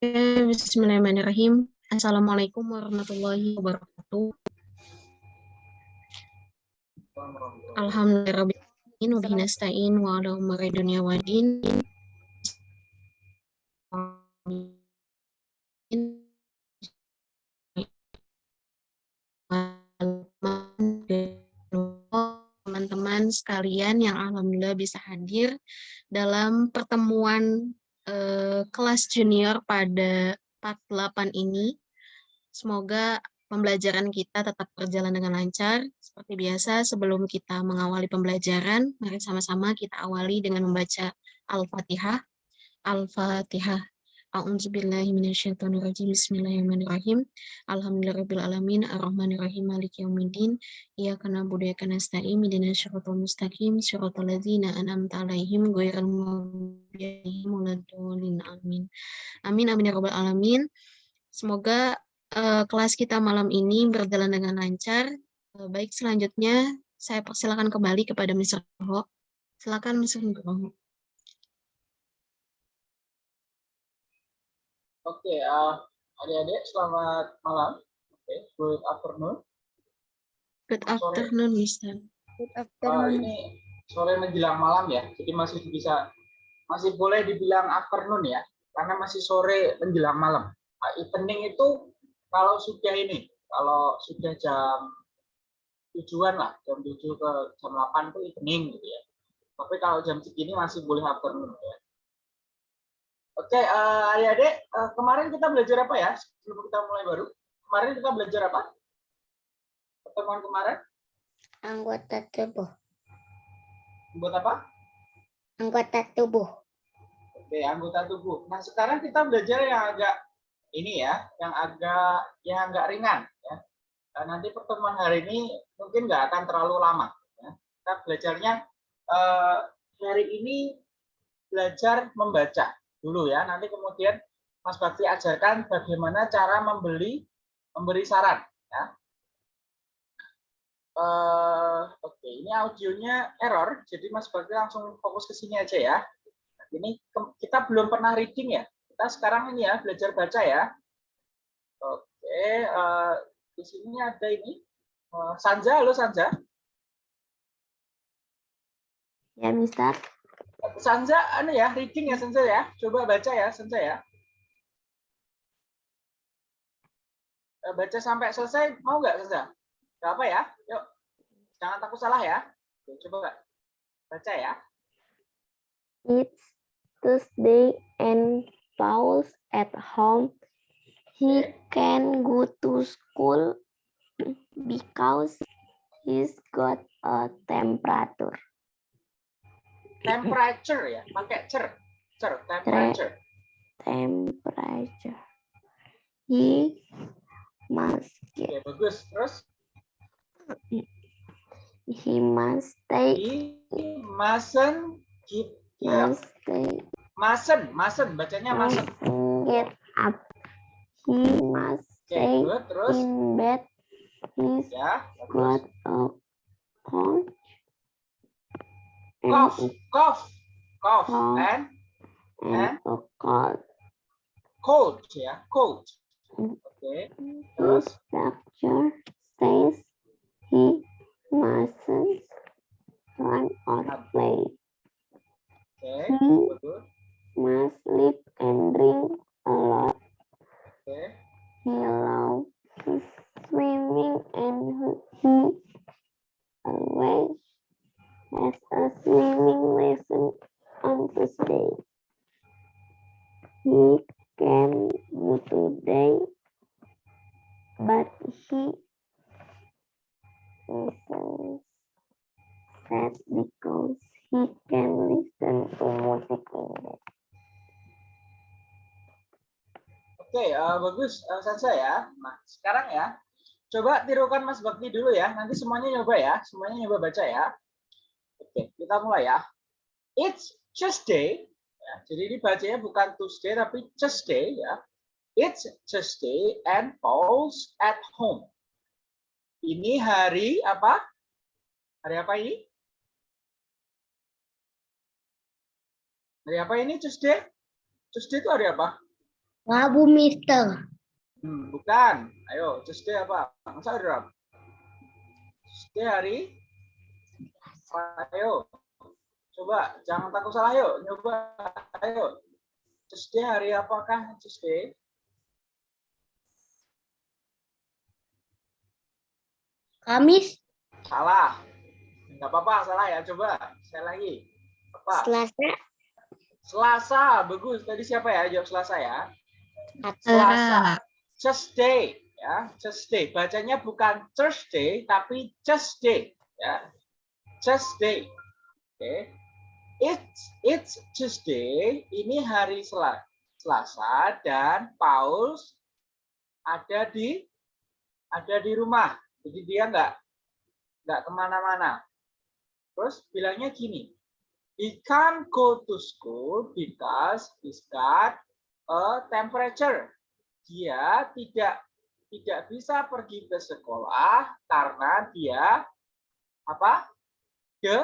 Bismillahirrahmanirrahim. Assalamualaikum warahmatullahi wabarakatuh. Alhamdulillahirrahmanirrahim. Wa wa ala dunia wa din. teman-teman sekalian yang alhamdulillah bisa hadir dalam pertemuan eh, kelas junior pada part 8 ini. Semoga pembelajaran kita tetap berjalan dengan lancar. Seperti biasa, sebelum kita mengawali pembelajaran, mari sama-sama kita awali dengan membaca Al-Fatihah. Al-Fatihah. A'udzubillahi minasyaitonirrajim. Bismillahirrahmanirrahim. Alhamdulillahirabbil alamin arrahmanirrahim maliki yaumiddin. Iyyaka na'budu wa iyyaka nasta'in ihdinas siratal mustaqim siratal ladzina an'amta 'alaihim ghairil maghdubi 'alaihim waladdallin. Amin. Amin amin ya rabbal alamin. Semoga uh, kelas kita malam ini berjalan dengan lancar. Uh, baik selanjutnya saya persilakan kembali kepada Mr. Ho. Silakan Mr. Ho. Oke, okay, uh, adik-adik selamat malam. Oke, okay, good afternoon. Good afternoon, Mister. Good afternoon. Uh, ini sore menjelang malam ya, jadi masih bisa masih boleh dibilang afternoon ya, karena masih sore menjelang malam. Nah, evening itu kalau sudah ini, kalau sudah jam tujuan lah, jam tujuh ke jam delapan itu evening gitu ya. Tapi kalau jam segini masih boleh afternoon ya. Oke, uh, adik-adik, uh, kemarin kita belajar apa ya? Sebelum kita mulai baru. Kemarin kita belajar apa? Pertemuan kemarin? Anggota tubuh. Anggota apa? Anggota tubuh. Oke, anggota tubuh. Nah, sekarang kita belajar yang agak ini ya, yang agak yang agak ringan ya. Nah, nanti pertemuan hari ini mungkin nggak akan terlalu lama. Ya. Kita belajarnya uh, hari ini belajar membaca dulu ya. Nanti kemudian Mas Bakti ajarkan bagaimana cara membeli memberi saran ya. Uh, Oke, okay. ini audionya error, jadi Mas Bakti langsung fokus ke sini aja ya. Ini kita belum pernah reading ya. Kita sekarang ini ya belajar baca ya. Oke, okay. uh, eh, di sini ada ini uh, Sanja, halo Sanja. Ya, Mister. Sanza, anu ya, reading ya Sanza ya. Coba baca ya Sanza ya. Eh, baca sampai selesai, mau nggak Sanza? Gak apa ya? Yuk, jangan takut salah ya. Coba baca ya. It's Tuesday and Paul's at home. He can go to school because he's got a temperature temperature ya pakai cer cer temperature. Temperature. He must get Oke, bagus. Terus? He must stay he mustn't keep must stay mustn't mustn't bacanya mustn't get up he must stay okay, terus? In bed he's ya, got a cold Mm-hmm. cough, cough, cough, cough and and cold. Cold, yeah, cold. Mm. Okay. Terus. Doctor says he mustn't run or play. Okay. He must sleep and drink a lot. Okay. He loves swimming and he always has a swimming lesson on Tuesday. He go today, but he listens sad because he can listen to music. Oke, okay, uh, bagus uh, Sansa ya. Nah, sekarang ya, coba tirukan Mas Bakti dulu ya. Nanti semuanya nyoba ya, semuanya nyoba baca ya. Oke, kita mulai ya. It's Tuesday. Ya, jadi ini bacanya bukan Tuesday tapi Tuesday ya. It's Tuesday and Paul's at home. Ini hari apa? Hari apa ini? Hari apa ini Tuesday? Tuesday itu hari apa? Rabu, Mister. Hmm, bukan. Ayo, Tuesday apa? Masa Rob? Tuesday hari? Ayo. Coba, jangan takut salah yuk. Coba, ayo. Tuesday hari apakah Tuesday? Kamis, Salah. Enggak apa-apa, salah ya. Coba, sekali lagi. Apa? Selasa, Selasa, bagus. Tadi siapa ya? Jawab Selasa ya. Selasa, Selasa. Tuesday, ya. Tuesday. Bacanya bukan Thursday, tapi Tuesday, ya. Tuesday. Oke. It's it's Tuesday. Ini hari Sel- Selasa dan Paul ada di ada di rumah. Jadi dia nggak nggak ke mana-mana. Terus bilangnya gini, he can't go to school because he's got a temperature. Dia tidak tidak bisa pergi ke sekolah karena dia apa? De,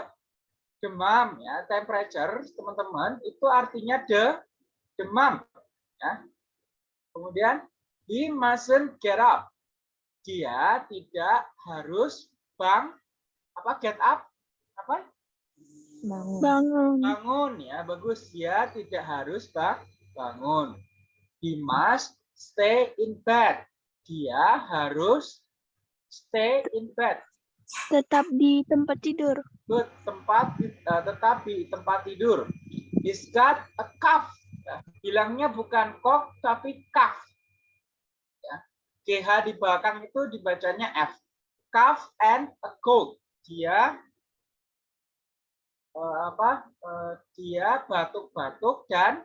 demam ya. Temperature teman-teman itu artinya de demam ya. Kemudian he mustn't get up. Dia tidak harus bang apa get up apa bangun. bangun ya bagus dia tidak harus bang bangun he must stay in bed dia harus stay in bed Tetap di tempat tidur. Good, tempat eh, tetap di tempat tidur. He's got a cough Ya, bilangnya bukan cough tapi cough ya GH di belakang itu dibacanya F. Cough and a cold dia eh, apa eh, dia batuk-batuk dan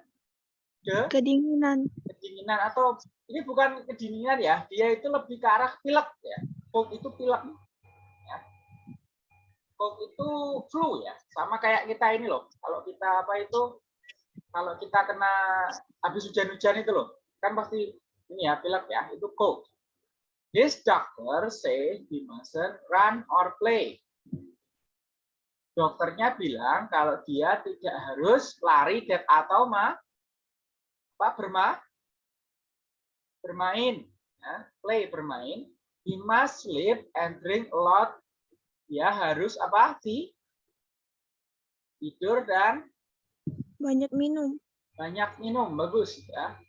de Kedinginan. kedinginan atau ini bukan kedinginan ya dia itu lebih ke arah pilek ya. Cold itu pilek cold itu flu ya sama kayak kita ini loh kalau kita apa itu kalau kita kena habis hujan-hujan itu loh kan pasti ini ya pilek ya itu cold This doctor say he mustn't run or play. Dokternya bilang kalau dia tidak harus lari dan atau ma, apa berma, bermain, ya, play bermain. He must sleep and drink a lot. Dia harus apa sih? Tidur dan Banyak minum. banyak minum, bagus ya.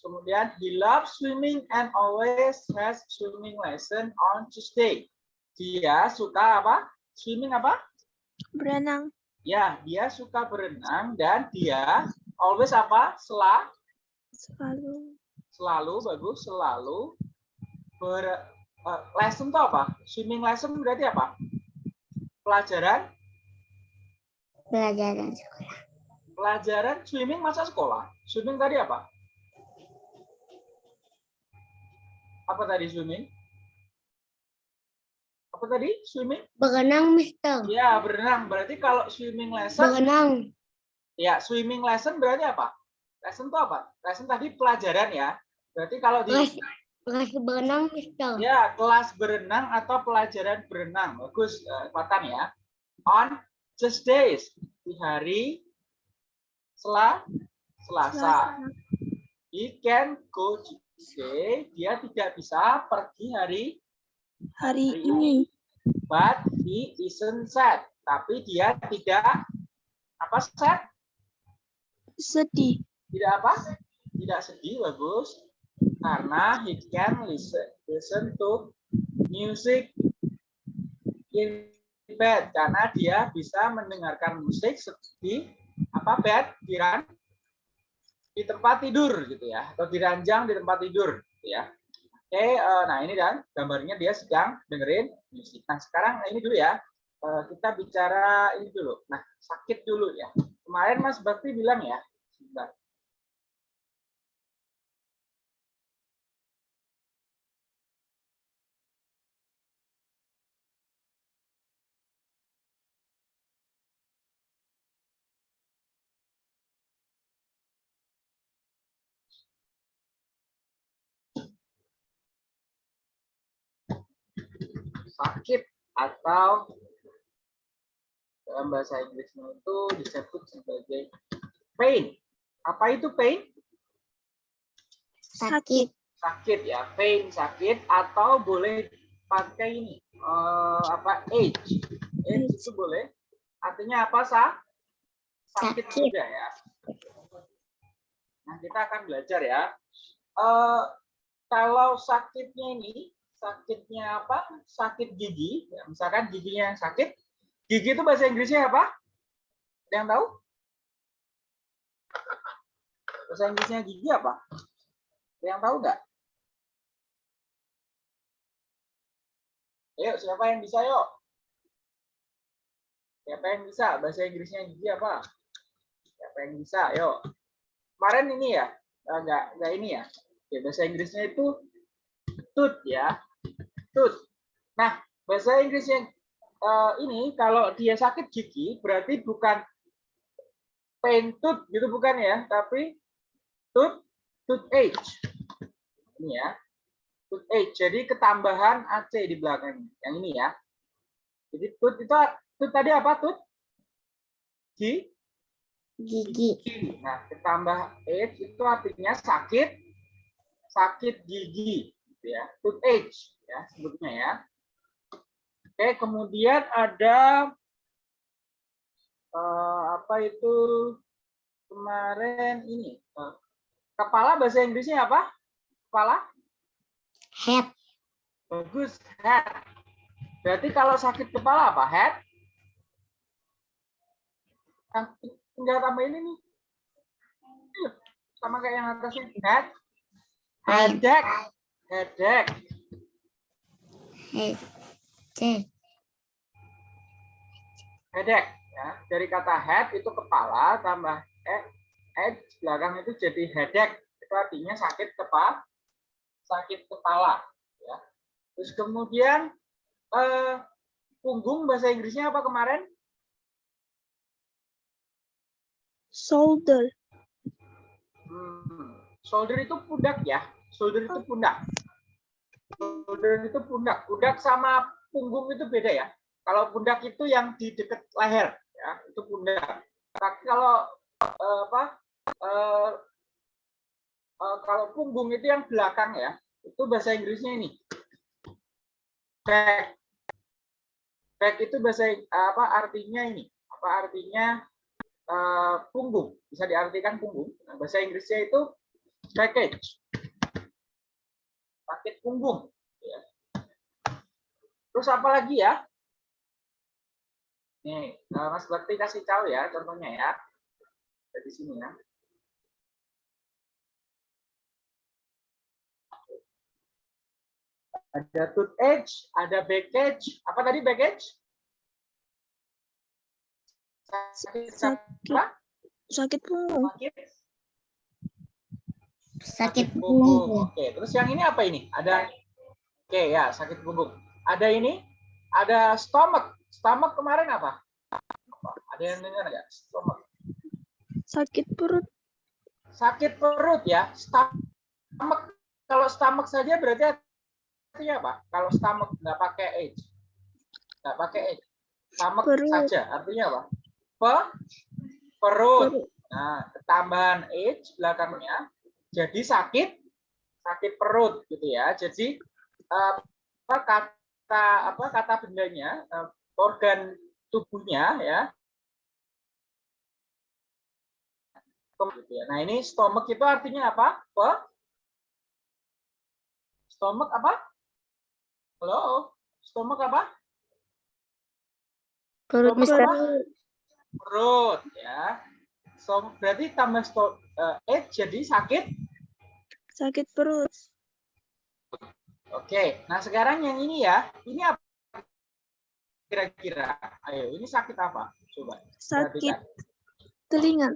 Kemudian he loves swimming and always has swimming lesson on Tuesday. Dia suka apa? Swimming apa? Berenang. Ya, dia suka berenang dan dia always apa? Sela, Selalu. selalu bagus, selalu ber eh, lesson itu apa? Swimming lesson berarti apa? Pelajaran, Pelajaran sekolah. pelajaran swimming masa sekolah. Swimming tadi apa? Apa tadi swimming? Apa tadi swimming? Berenang, Mister. Ya, berenang. Berarti kalau swimming lesson, Berenang. ya swimming lesson berarti apa? Lesson itu apa? Lesson tadi pelajaran ya. Berarti kalau di Kelas, kelas berenang, Mister. ya kelas berenang atau pelajaran berenang. Bagus, eh, Fatan ya. On Tuesdays di hari sela Selasa. He can go Tuesday. Dia tidak bisa pergi hari Hari hari ini. But he isn't sad. Tapi dia tidak apa sad? Sedih. Tidak apa? Tidak sedih, bagus. Karena he can listen, listen to music in bed. Karena dia bisa mendengarkan musik di apa bed di ran- di tempat tidur gitu ya, atau di ranjang di tempat tidur gitu ya. Oke, eh, nah ini dan gambarnya dia sedang dengerin musik. Nah sekarang ini dulu ya, eh, kita bicara ini dulu. Nah sakit dulu ya. Kemarin Mas Bakti bilang ya, sakit atau dalam bahasa Inggrisnya itu disebut sebagai pain Apa itu pain? Sakit. Sakit ya, pain sakit atau boleh pakai ini eh, apa age. Age itu boleh. Artinya apa sah? Sakit, Sakit. juga ya. Nah kita akan belajar ya. Eh, kalau sakitnya ini sakitnya apa? Sakit gigi. Ya, misalkan giginya yang sakit. Gigi itu bahasa Inggrisnya apa? Ada yang tahu? Bahasa Inggrisnya gigi apa? Ada yang tahu nggak? Ayo, siapa yang bisa yuk? Siapa yang bisa? Bahasa Inggrisnya gigi apa? Siapa yang bisa? Yuk. Kemarin ini ya? Eh, Nggak, nggak ini ya? Oke, bahasa Inggrisnya itu tooth ya. Tooth. Nah, bahasa Inggrisnya eh, ini kalau dia sakit gigi berarti bukan pain tooth gitu bukan ya, tapi tooth toothache. Ini ya. Toothache. Jadi ketambahan AC di belakang yang ini ya. Jadi tooth itu tooth tadi apa tooth? Gigi. Gigi. gigi. Nah, ketambah age itu artinya sakit sakit gigi gitu ya. Toothache ya sebutnya ya. Oke, kemudian ada eh, apa itu kemarin ini eh, kepala bahasa Inggrisnya apa? Kepala? Head. Bagus, head. Berarti kalau sakit kepala apa? Head? Yang tinggal tambahin ini. Iya, Sama kayak yang atasnya. Head. Headache. Headache. Head. Headache. Ya. Dari kata head itu kepala tambah eh, head belakang itu jadi headache. Itu artinya sakit kepala. Sakit kepala. Ya. Terus kemudian eh, punggung bahasa Inggrisnya apa kemarin? shoulder, Hmm, Shoulder itu pundak ya. Shoulder itu pundak. Shoulder itu pundak. Pundak sama punggung itu beda ya. Kalau pundak itu yang di dekat leher ya, itu pundak. Tapi kalau eh, apa? eh, eh, kalau punggung itu yang belakang ya, itu bahasa Inggrisnya ini. Back. Back itu bahasa apa artinya ini? Apa artinya eh, punggung? Bisa diartikan punggung. Nah, bahasa Inggrisnya itu package. Sakit punggung. ya. Terus apa lagi ya? Nih, eh, Mas Bakti kasih tahu ya contohnya ya. Dari sini ya. Ada toothache, ada backage. Apa tadi backage? Sakit Sakit. apa? sakit punggung, Sakit Sakit punggung. punggung. Oke, terus yang ini apa ini? Ada Oke ya, sakit punggung. Ada ini, ada stomach. Stomach kemarin apa? Apa? Ada yang dengar nggak? Stomach. sakit perut, Sakit perut ya. Stomach. Kalau stomach saja berarti artinya apa? Kalau stomach nggak pakai H. Nggak pakai H. Stomach Perut. saja. Artinya apa? Pe perut. perut, Nah, ketambahan H belakangnya jadi sakit sakit perut gitu ya. Jadi eh, apa kata apa kata bendanya eh, organ tubuhnya ya. Nah, ini stomach itu artinya apa? Pe stomach apa? Halo? Stomach apa? Perut, Stomach Mister. apa? Perut ya. So, berarti tambah sto, eh, H jadi sakit sakit perut, Oke, nah sekarang yang ini ya, ini apa kira-kira? Ayo, ini sakit apa? Coba. sakit perhatikan. telinga,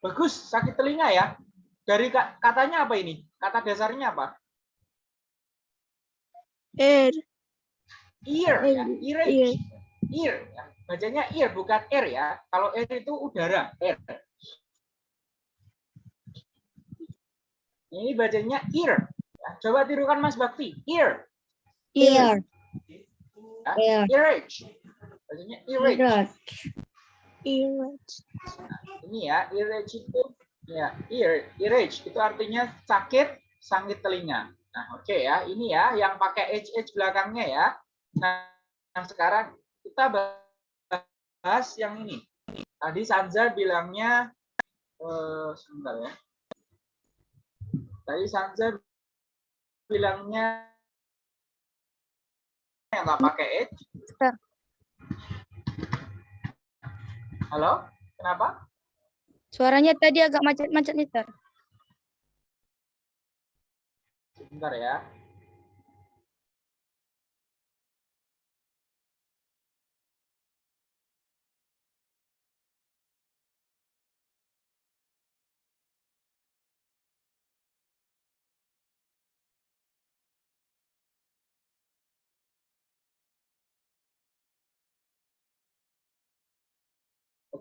Bagus, sakit telinga ya. Dari ka- katanya apa ini? Kata dasarnya apa? air, Ear, ya. Ear, Ear, ear. ear. ya. Bacanya ear, bukan air ya. Kalau air itu udara, air. Ini bacanya ear. Ya, Coba tirukan Mas Bakti. Ear. Ear. Ya. Ear. Earage. Bacanya earage. Ear. Irage. Ini ya, irage itu ya, ear, irage itu artinya sakit, sangit telinga. Nah, oke ya, ini ya yang pakai h h belakangnya ya. Nah, nah, sekarang kita bahas yang ini. Tadi Sanza bilangnya eh sebentar ya. Tadi Sanza bilangnya yang nggak pakai. Mister. Halo, kenapa? Suaranya tadi agak macet-macet, Mister. Sebentar ya.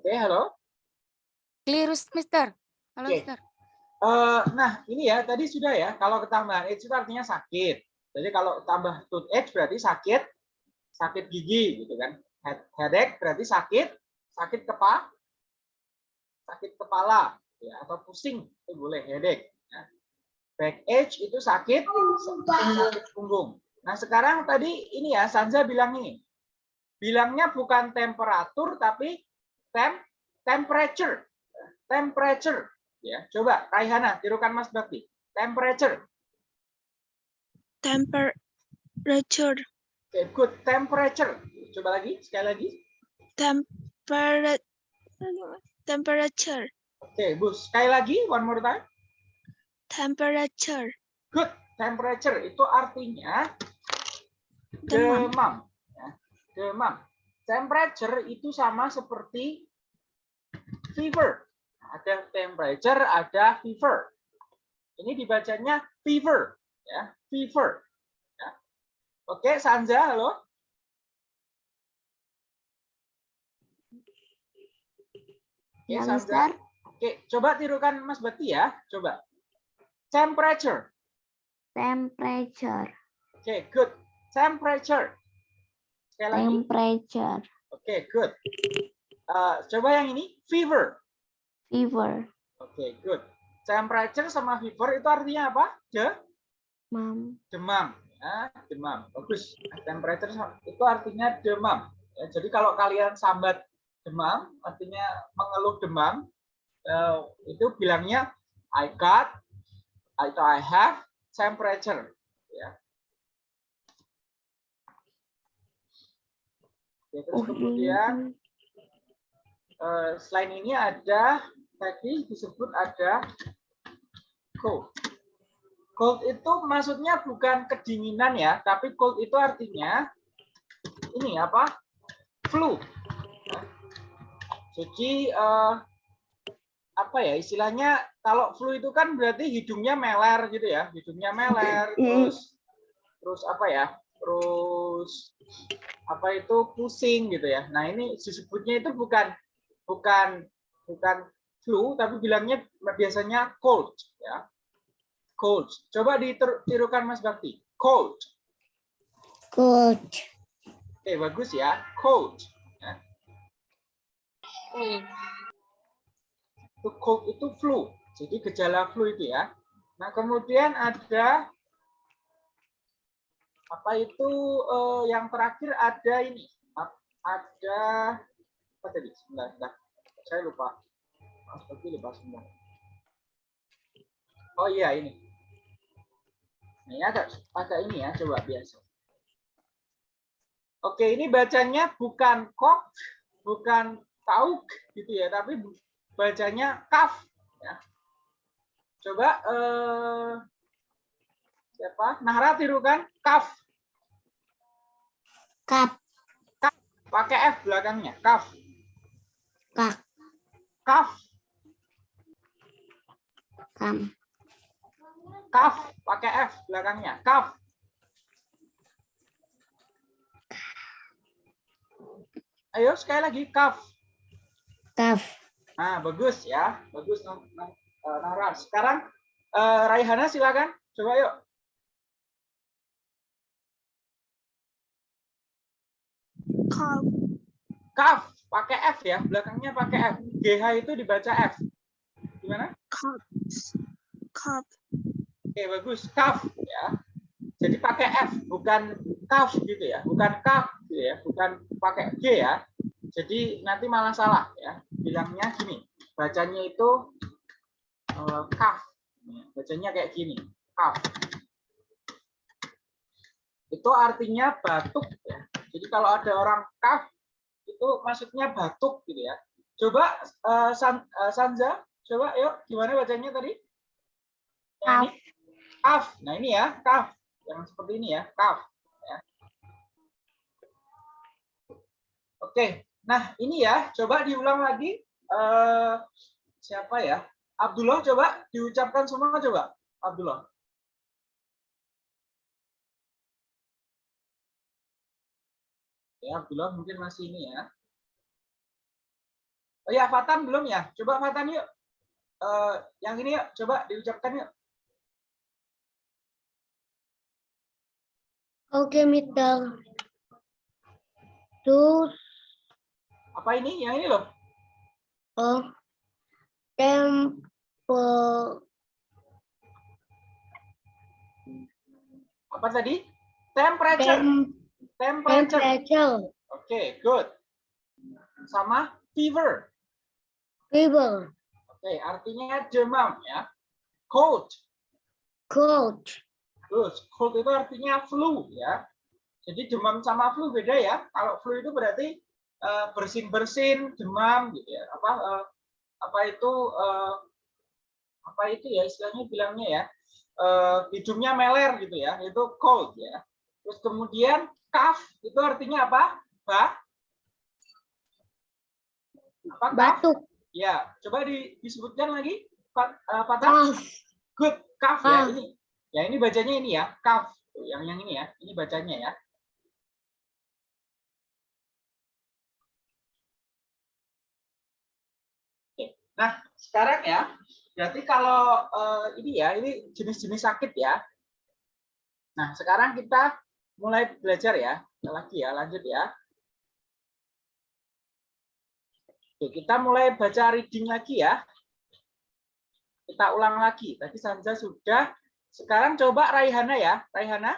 Oke, halo. Clearus, Mister. Halo, Oke. Mister. Eh, nah, ini ya tadi sudah ya. Kalau ketambahan H itu artinya sakit. Jadi kalau tambah tooth H berarti sakit, sakit gigi gitu kan. Head, headache berarti sakit, sakit kepala, sakit kepala ya atau pusing itu boleh headache. Nah, back H itu sakit, sakit punggung. Nah sekarang tadi ini ya Sanza bilang ini, bilangnya bukan temperatur tapi tem temperature, temperature ya coba Raihana tirukan Mas Bakti temperature Temperature. oke good temperature coba lagi sekali lagi Temperature. Temperature. oke bus sekali lagi one more time Temperature. good temperature itu artinya Demam. demam ya. demam temperature itu sama seperti fever ada temperature ada fever ini dibacanya fever ya fever ya. oke Sanza halo Oke, Ya. Mister. Oke, coba tirukan Mas Bakti ya. Coba. Temperature. Temperature. Oke, good. Temperature. Sekali lagi. Temperature. Oke, good. Eh, coba yang ini, fever. Fever. Oke, good. Temperature sama fever itu artinya apa? De Mom. demam. Ya, demam. Bagus. Temperature itu artinya demam. Ya, jadi kalau kalian sambat demam, artinya mengeluh demam, eh, itu bilangnya I got atau I have temperature. Ya. Oke, terus Oh, kemudian eh, selain ini ada tadi disebut ada cold. Cold itu maksudnya bukan kedinginan ya, tapi cold itu artinya ini apa? Flu. Ya. Jadi eh, apa ya istilahnya kalau flu itu kan berarti hidungnya meler gitu ya, hidungnya meler, terus terus apa ya? Terus apa itu pusing gitu ya. Nah, ini disebutnya itu bukan bukan bukan flu tapi bilangnya biasanya cold ya. Cold. Coba ditirukan Mas Bakti. Cold. Good. Oke, bagus ya. Cold. Ya. Itu cold itu flu. Jadi gejala flu itu ya. Nah, kemudian ada apa itu eh, yang terakhir ada ini. Ada apa tadi? Sebentar, sebentar. Saya lupa. Mas lupa sebentar. Oh iya ini. Ini agak agak ini ya, coba biasa. Oke, ini bacanya bukan kok, bukan kauk gitu ya, tapi bacanya kaf. Ya. Coba eh, siapa? Nahra tirukan kaf, Kap. pakai f belakangnya, kaf, Kak. kaf, Kam. kaf, pakai f belakangnya, kaf. Ayo sekali lagi kaf. Kaf. Nah, bagus ya. Bagus Nah- Nah- eh, Nahra. Sekarang eh, Raihana silakan. Coba yuk. Cough. Kaf, pakai F ya, belakangnya pakai F. GH itu dibaca F. Gimana? cups, cup, Oke, bagus. Kaf ya. Jadi pakai F, bukan kaf gitu ya. Bukan kaf gitu ya, bukan pakai G ya. Jadi nanti malah salah ya. Bilangnya gini. Bacanya itu eh, kaf. Bacanya kayak gini. Kaf. Itu artinya batuk ya. Jadi kalau ada orang kaf itu maksudnya batuk gitu ya. Coba eh, San, eh, Sanza, coba yuk gimana bacanya tadi? Ini? Kaf. Nah ini ya, kaf. Yang seperti ini ya, kaf. Ya. Oke, nah ini ya, coba diulang lagi. Eh, siapa ya? Abdullah coba diucapkan semua coba. Abdullah. Ya, Abdullah mungkin masih ini ya. Oh ya, Fatan belum ya? Coba Fatan yuk. Eh, yang ini yuk, coba diucapkan yuk. Oke, Mister. Terus, Apa ini? Yang ini loh. oh, tempo, Apa tadi? Temperature. tem, Temperature. temperature, Oke, good. Sama fever. fever, Oke, artinya demam ya. Cold. cold, Good. Cold itu artinya flu ya. Jadi demam sama flu beda ya. Kalau flu itu berarti eh, bersin-bersin, demam gitu ya. Apa eh, apa itu eh, apa itu ya istilahnya bilangnya ya. eh, hidungnya meler gitu ya. Itu cold ya. Terus kemudian cough itu artinya apa? Ba? Apa cough? batuk, Ya, coba di- disebutkan lagi, Pak eh, Fatah. cough, Good, kaf ya Ah. ini. Ya ini bacanya ini ya, kaf. Yang yang ini ya, ini bacanya ya. Oke. Nah, sekarang ya, berarti kalau eh, ini ya, ini jenis-jenis sakit ya. Nah, sekarang kita mulai belajar ya. Lagi ya, lanjut ya. Oke, kita mulai baca reading lagi ya kita ulang lagi. Tadi Sanja sudah. Sekarang coba Raihana ya. Raihana.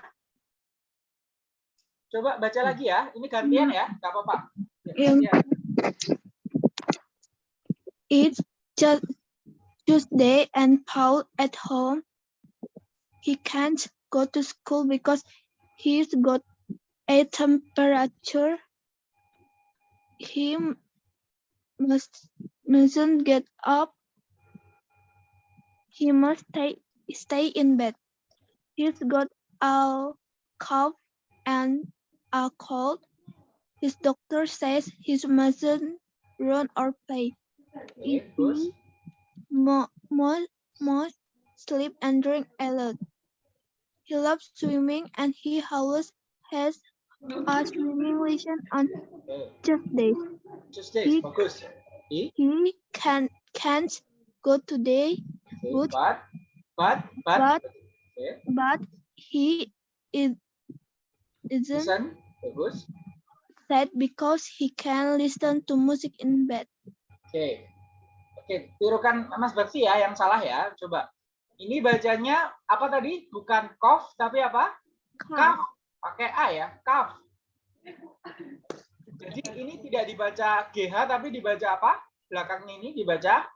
Coba baca lagi ya. Ini gantian ya. Gak apa-apa. Ya, gantian. It's just Tuesday and Paul at home. He can't go to school because he's got a temperature. He must mustn't get up. He must stay stay in bed. He's got a cough and a cold. His doctor says he mustn't run or play. Terus. More, more, more sleep and drink a lot. He loves swimming and he always has a swimming lesson on. Tuesdays. Tuesday, He- bagus. Oke, He can can't go today, Good. But, but, but. But- Oke, but he is isn't listen. Bagus. sad because he can listen to music in bed. Oke. Oke, tirukan Mas Bakti ya yang salah ya. Coba. Ini bacanya apa tadi? Bukan cough tapi apa? Kaf. Pakai A ya, kaf. Jadi ini tidak dibaca GH tapi dibaca apa? Belakangnya ini dibaca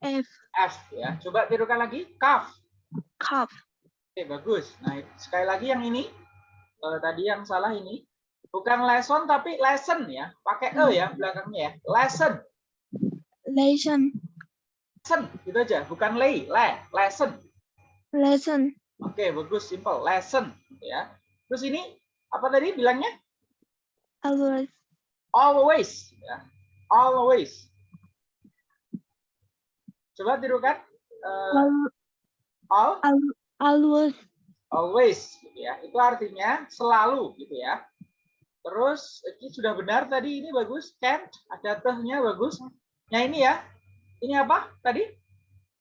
F F ya. Coba tirukan lagi, kaf. cup. Oke, bagus. Nah, sekali lagi yang ini eh, tadi yang salah ini bukan lesson tapi lesson ya. Pakai E ya belakangnya ya. Lesson. Lesson Lesson gitu aja, bukan lay, le, lesson. lesson Oke, bagus, simple. Lesson ya. Terus ini apa tadi bilangnya? always Always ya. Always. Coba tirukan. Eh, al- all al- always always gitu ya. Itu artinya selalu gitu ya. Terus ini sudah benar tadi ini bagus can't ada tehnya bagus. Nah ini ya. Ini apa tadi?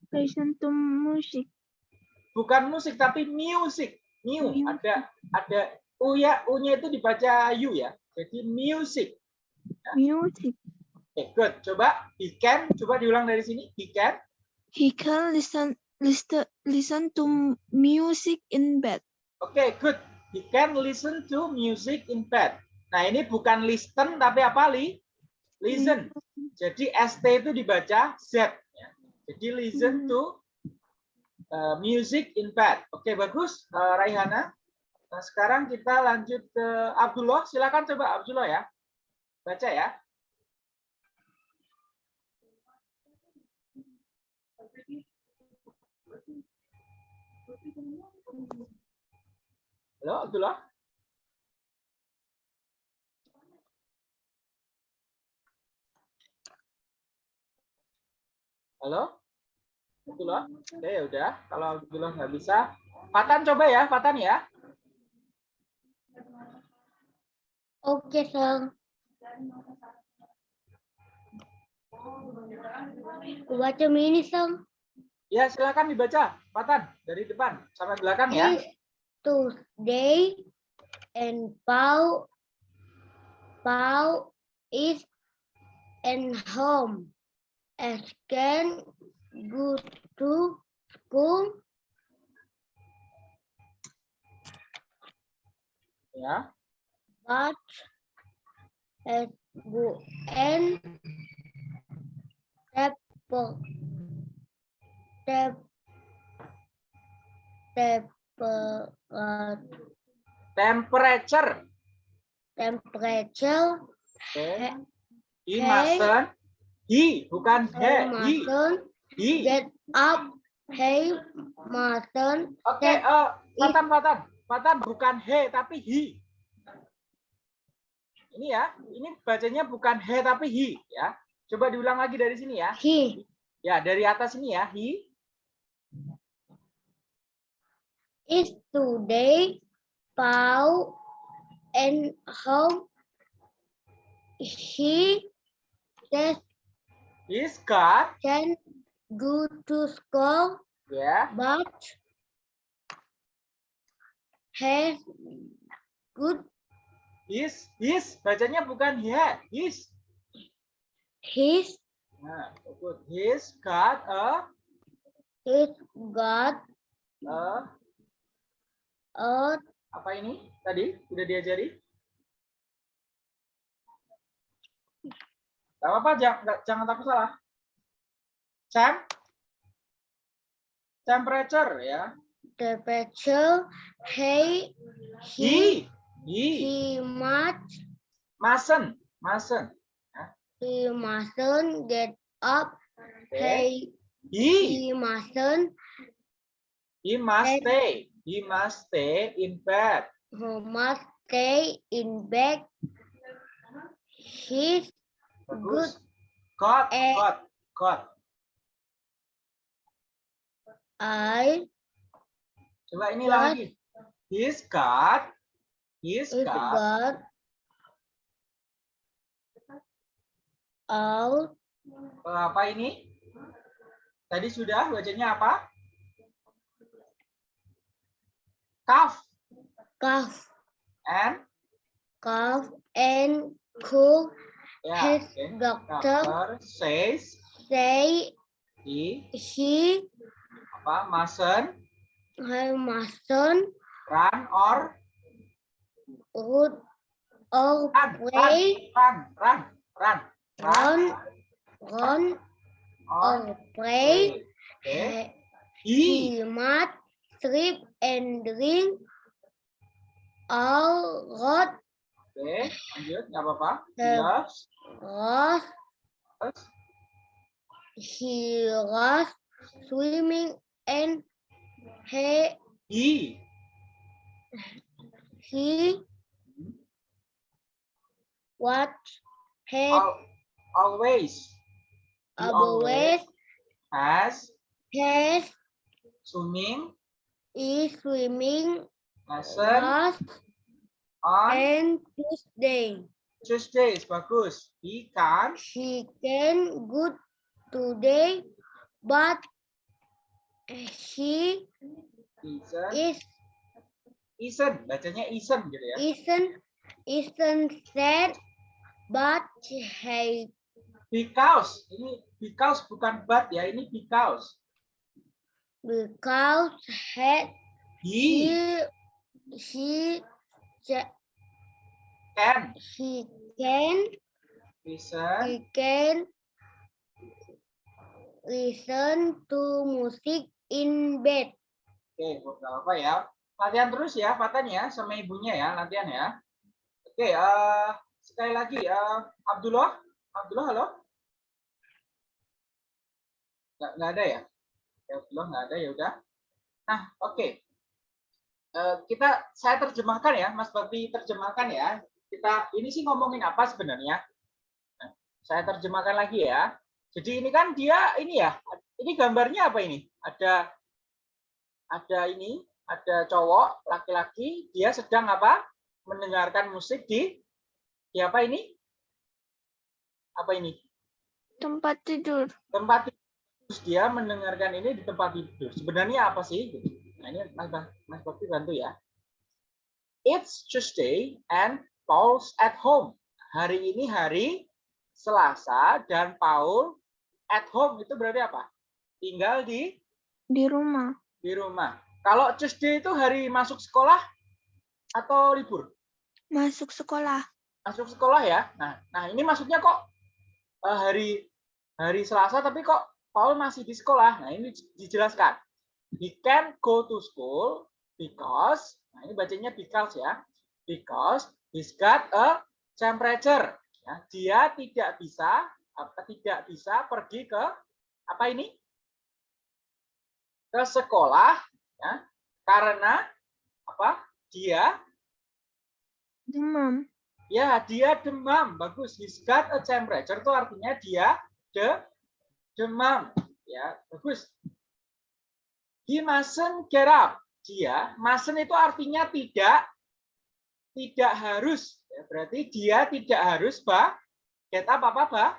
listen to music. Bukan musik tapi music. New Music. ada ada u ya u-nya itu dibaca u ya. Jadi music. music. Oke, good. Coba he can, coba diulang dari sini. He can. He can listen listen listen to music in bed. Oke, good. He can listen to music in bed. Nah, ini bukan listen tapi apa, Li? Listen. Jadi ST itu dibaca Z. ya. Jadi listen to uh, music in bed. Oke, bagus, uh, Raihana. Nah, sekarang kita lanjut ke Abdullah. Silakan coba Abdullah ya. Baca ya. Halo, Abdullah. Halo? Abdullah? Oke, ya udah. Kalau Abdullah nggak bisa, Fatan coba ya, Fatan ya. Okay, sir. Baca mini song. Ya, silakan dibaca. Fatan dari depan sampai belakang ya. Is Tuesday and Paul Paul is in home. To school. Ya. but go and step step step uh, Temperature. temperature Oke. He- He he- mustn't. He, bukan he. He. He. get up hey mustn't Oke, Fatan, Fatan. Fatan bukan he, tapi he. Ini ya, ini bacanya bukan he, tapi he. ya. Coba diulang lagi dari sini ya. he Ya, dari atas ini ya. He. is today Paul and home he says He's got. can go to school Ya. but has good He's. He's. Bacanya bukan he. He's. his Nah, good. He's got a. his got a a apa ini? Tadi udah diajari? Gak apa-apa, jangan, jangan takut salah. Cam? Temperature ya. temperature he he He. He. he must Mustn't. Mustn't. he mustn't get up Okay. he He. he mustn't He must And- stay. He must stay in bed. he must stay in bed his Bagus. Got. Eh. Got. Got. eye Coba ini Got. lagi. He's got. He's is got. got out apa ini? Tadi sudah bacanya apa? Cuff cough and cough and cool ya, his doctor Doctor says say he he apa mustn't he mustn't run or would or run play run run run run run run or or play Oke. he He must sleep and drink all rot oke lanjut nggak apa-apa. He loves lost he lost swimming and he he. he what he al- always. He always has has swimming. is swimming. Lesson last on and Tuesday. Tuesdays bagus. He can He can good today, but he isn't is isn't bacanya isn't gitu ya. isn't isn't sad but he Because ini because bukan but ya, ini because. because he He he he ca- can he can listen he can listen to music in bed. Oke, nggak apa ya. Latihan terus ya, Fatan ya, sama ibunya ya, latihan ya. Oke, eh sekali lagi ya, Abdullah, Abdullah, halo. Nggak, nggak ada ya? Ya, Abdullah nggak ada ya udah. Nah, oke. Eh, kita saya terjemahkan ya, Mas Bakti terjemahkan ya. Kita ini sih ngomongin apa sebenarnya? Nah, saya terjemahkan lagi ya. Jadi ini kan dia ini ya, ini gambarnya apa ini? Ada ada ini, ada cowok laki-laki, dia sedang apa? Mendengarkan musik di di apa ini? Apa ini? Tempat tidur. Tempat tidur. Terus dia mendengarkan ini di tempat tidur. Sebenarnya apa sih? Nah, ini Mas Mas Bakti bantu ya. It's Tuesday and Paul's at home. Hari ini hari Selasa dan Paul at home itu berarti apa? Tinggal di Di rumah. di rumah. Kalau Tuesday itu hari masuk sekolah atau libur? Masuk sekolah. Masuk sekolah ya. Nah, nah ini maksudnya kok eh, hari hari Selasa tapi kok Paul masih di sekolah. Nah, ini dijelaskan. He can go to school because nah ini bacanya because ya. Because he's got a temperature. Ya, dia tidak bisa apa tidak bisa pergi ke apa ini? ke sekolah ya karena apa dia Demam. ya dia demam bagus he's got a temperature itu artinya dia de demam ya bagus he mustn't get up. Dia mustn't itu artinya tidak tidak harus. Ya, berarti dia tidak harus bah get up apa bah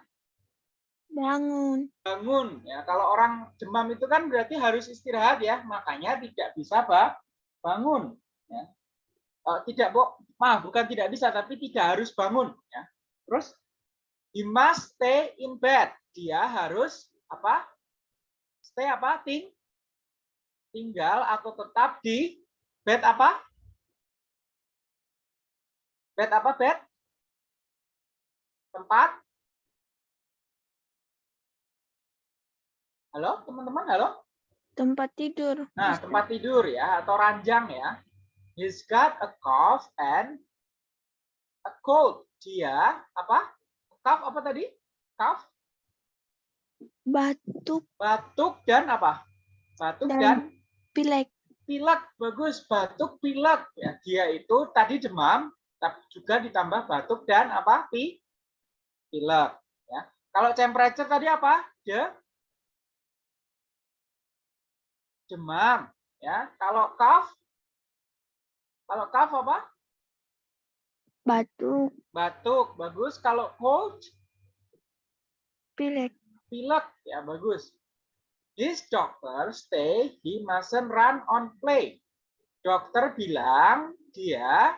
Bangun. bangun. Ya kalau orang demam itu kan berarti harus istirahat ya. Makanya tidak bisa ba- bangun. Ya. Eh, tidak bu maaf bukan tidak bisa tapi tidak harus bangun. Ya. Terus he must stay in bed. Dia harus apa? Stay apa? Ting tinggal atau tetap di bed apa bed apa bed tempat Halo, teman-teman, halo. Tempat tidur. Nah, tempat tidur ya atau ranjang ya. He's got a cough and a cold. Dia apa? Cough apa tadi? Cough, Batuk batuk dan apa? Batuk Dan- dan, pilek. pilek. Bagus, batuk, pilek. Ya, dia itu tadi demam, tapi juga ditambah batuk dan apa? Pi, pilek. Ya. Kalau temperature tadi apa? Dia demam. Ya, kalau cough, kalau cough apa? Batuk. batuk bagus kalau cold Pilek. pilek ya bagus this doctor say he mustn't run on play dokter bilang dia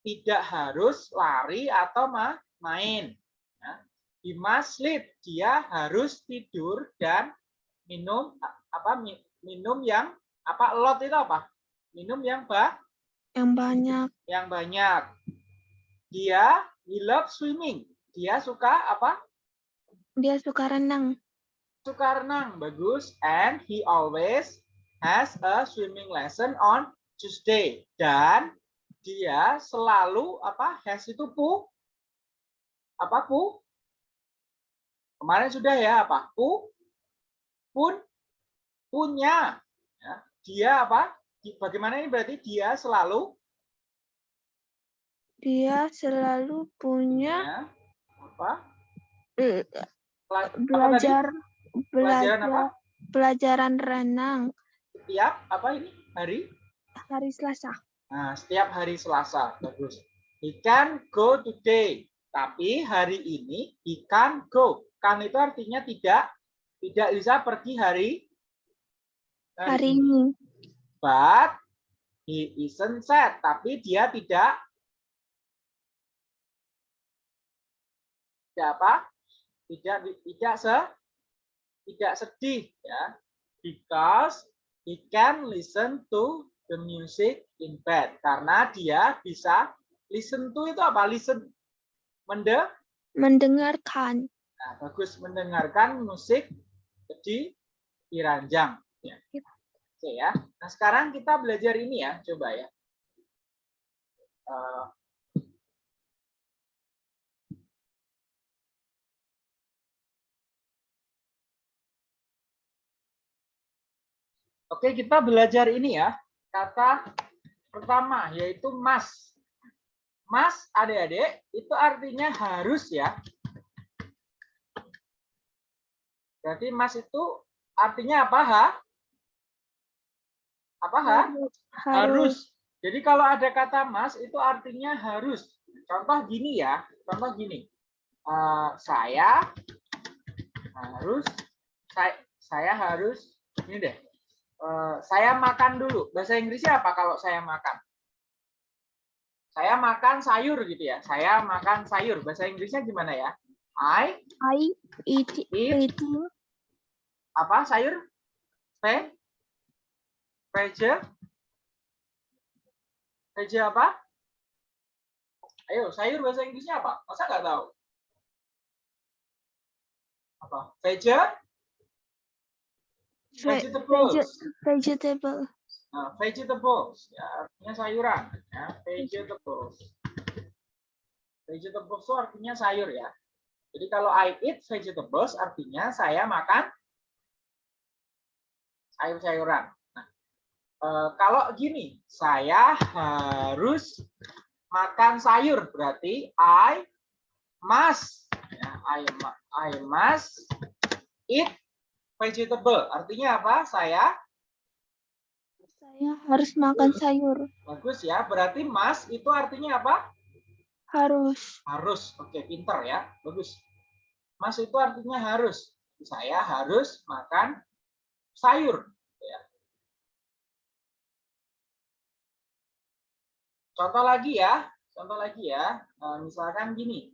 tidak harus lari atau ma- main ya. he must sleep dia harus tidur dan minum apa mi- minum yang apa lot itu apa minum yang ba Yang banyak. yang banyak. Dia he loves swimming. Dia suka apa? Dia suka renang. Suka renang. Bagus. And he always has a swimming lesson on Tuesday. Dan dia selalu apa? Has itu pu? Apa pu? Kemarin sudah ya apa? Pu? Pun? Punya. Ya. Dia apa? Bagaimana ini berarti dia selalu Dia selalu punya punya apa? eh, Pela- apa belajar Pelajaran apa? pelajaran renang Setiap apa ini? Hari? hari Selasa. Nah, setiap hari Selasa. Bagus. He can go today. Tapi hari ini he can go. Kan itu artinya tidak tidak bisa pergi hari Hari ini But he isn't sad. Tapi dia tidak tidak apa? Tidak tidak se tidak sedih ya. Because he can listen to the music in bed karena dia bisa listen to itu apa? Listen mende mendengarkan. Nah, bagus mendengarkan musik di di ranjang ya. Oke ya. Nah, sekarang kita belajar ini ya, coba ya. Uh, Oke, kita belajar ini ya. Kata pertama yaitu mas. Mas, adik-adik, itu artinya harus ya. Berarti mas itu artinya apa, ha? Apa, ha? Harus. Harus. Jadi kalau ada kata mas, itu artinya harus. Contoh gini ya, contoh gini. Uh, saya harus, saya, saya harus, ini deh, Eh, saya makan dulu. Bahasa Inggrisnya apa kalau saya makan? Saya makan sayur gitu ya. Saya makan sayur. Bahasa Inggrisnya gimana ya? I I eat, eat eating apa sayur? Ve Vege? Vege apa? Ayo, sayur bahasa Inggrisnya apa? Masa nggak tahu? Apa? Vege? Vegetables. vegetable. Nah, vegetables ya artinya sayuran ya vegetables. Vegetables itu artinya sayur ya. Jadi kalau I eat vegetables artinya saya makan sayur-sayuran. Nah, e, kalau gini, saya harus makan sayur berarti I must ya, I, I must eat vegetable. Artinya apa? Saya Saya harus makan sayur. Bagus ya. Berarti mas itu artinya apa? Harus. Harus. Oke, pinter ya. Bagus. Mas itu artinya harus. Saya harus makan sayur. Ya. Contoh lagi ya. Contoh lagi ya. Misalkan gini.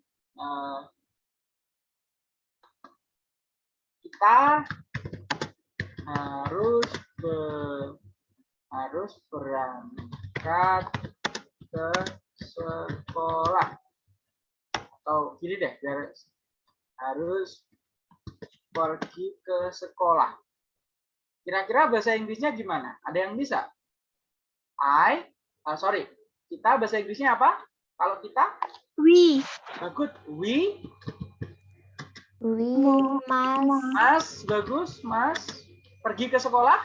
Kita harus ber, harus berangkat ke sekolah. Atau gini deh biar harus pergi ke sekolah. Kira-kira bahasa Inggrisnya gimana? Ada yang bisa? I uh, sorry. Kita bahasa Inggrisnya apa? Kalau kita? We. bagus. We. We mas. Mas, bagus, Mas. Pergi ke sekolah?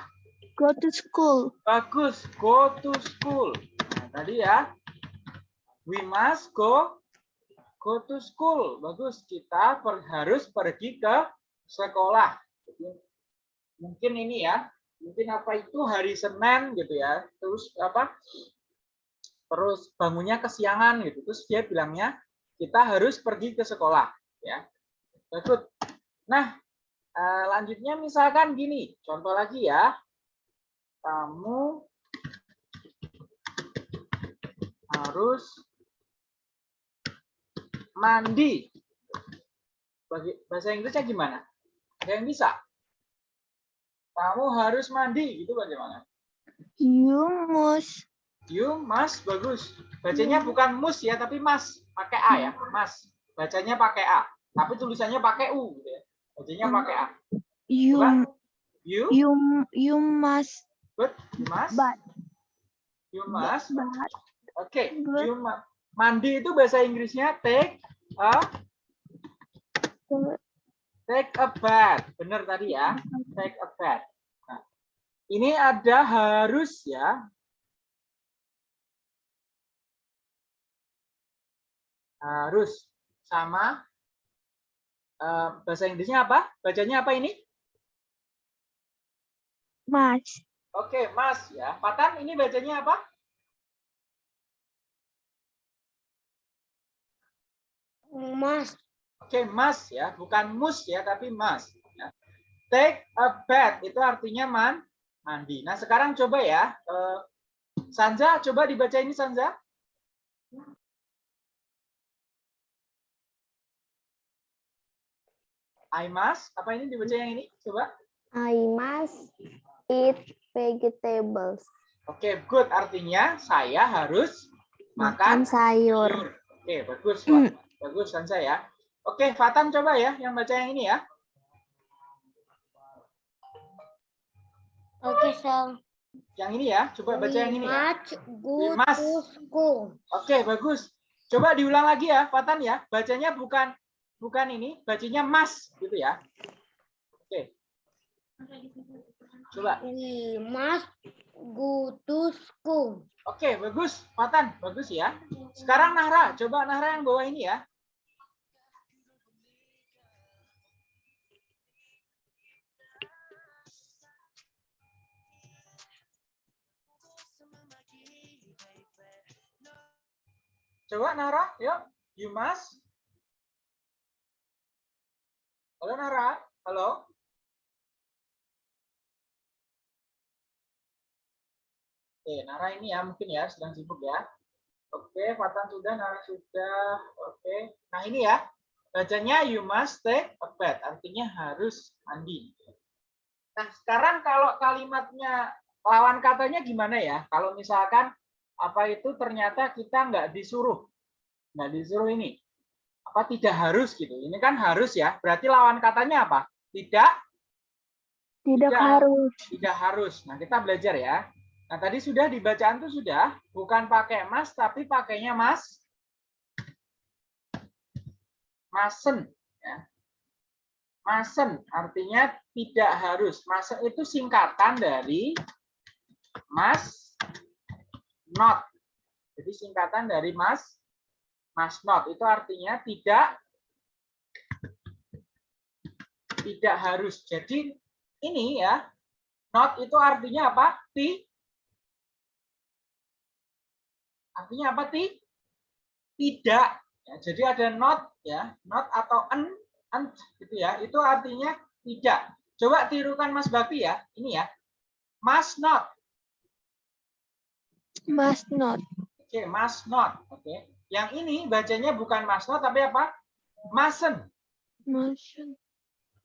Go to school. Bagus, go to school. Nah, tadi ya. We must go go to school. Bagus, kita per, harus pergi ke sekolah. mungkin ini ya. Mungkin apa itu hari Senin gitu ya. Terus apa? Terus bangunnya kesiangan gitu. Terus dia bilangnya kita harus pergi ke sekolah ya. Bagus. Nah, Uh, lanjutnya misalkan gini, contoh lagi ya. Kamu harus mandi. Bagi, bahasa Inggrisnya gimana? Ada yang bisa? Kamu harus mandi, gitu bagaimana? You must. You must, bagus. Bacanya bukan mus ya, tapi mas. Pakai A ya, mas. Bacanya pakai A. Tapi tulisannya pakai U. Gitu ya. Bacanya pakai A. You You you you must good. You must. but You must. but Oke. Good. You ma- mandi itu bahasa Inggrisnya take a take a bath. Benar tadi ya. Take a bath. Nah, ini ada harus ya. Harus sama Eh, bahasa Inggrisnya apa? Bacanya apa ini? must. Oke, Mas ya. Patan ini bacanya apa? Mas. Oke, Mas ya, bukan mus ya, tapi Mas. Ya. Take a bath itu artinya man mandi. Nah, sekarang coba ya. Uh, Sanja, coba dibaca ini Sanja. I must. Apa ini dibaca yang ini? Coba. I must eat vegetables. Oke, good. Artinya saya harus makan Makan sayur. Oke, bagus. Wak. Bagus kan saya. Oke, Fatan coba ya yang baca yang ini ya. Oke, Sal. Yang ini ya. Coba baca yang ini ya. School. Oke, bagus. Coba diulang lagi ya, Fatan ya. Bacanya bukan bukan ini, bacanya mas gitu ya. Oke. Coba. Go to school. Oke, bagus. Fatan, bagus ya. Sekarang Nahra, coba Nahra yang bawah ini ya. Coba Nahra, yuk. You must. Halo Nahra, halo. Oke, Nara ini ya mungkin ya sedang sibuk ya. Oke, Fatan sudah, Nara sudah. Oke. Nah, ini ya. Bacanya you must take a bath. Artinya harus mandi. Nah, sekarang kalau kalimatnya lawan katanya gimana ya? Kalau misalkan apa itu ternyata kita nggak disuruh. Nggak disuruh ini. Apa tidak harus gitu. Ini kan harus ya. Berarti lawan katanya apa? Tidak Tidak Tidak. harus. tidak harus. Nah, kita belajar ya. Nah, tadi sudah di bacaan itu sudah bukan pakai mas tapi pakainya mas masen ya. Masen artinya tidak harus. Masen itu singkatan dari mas not. Jadi singkatan dari mas mas not itu artinya tidak tidak harus. Jadi ini ya not itu artinya apa? Ti Artinya apa ti? Tidak. Ya, jadi ada not ya, not atau en, en gitu ya. Itu artinya tidak. Coba tirukan Mas Bakti ya. Ini ya. Must not. Must not. Oke, must not. Oke. Yang ini bacanya bukan must not tapi apa? Mustn't. Mustn't.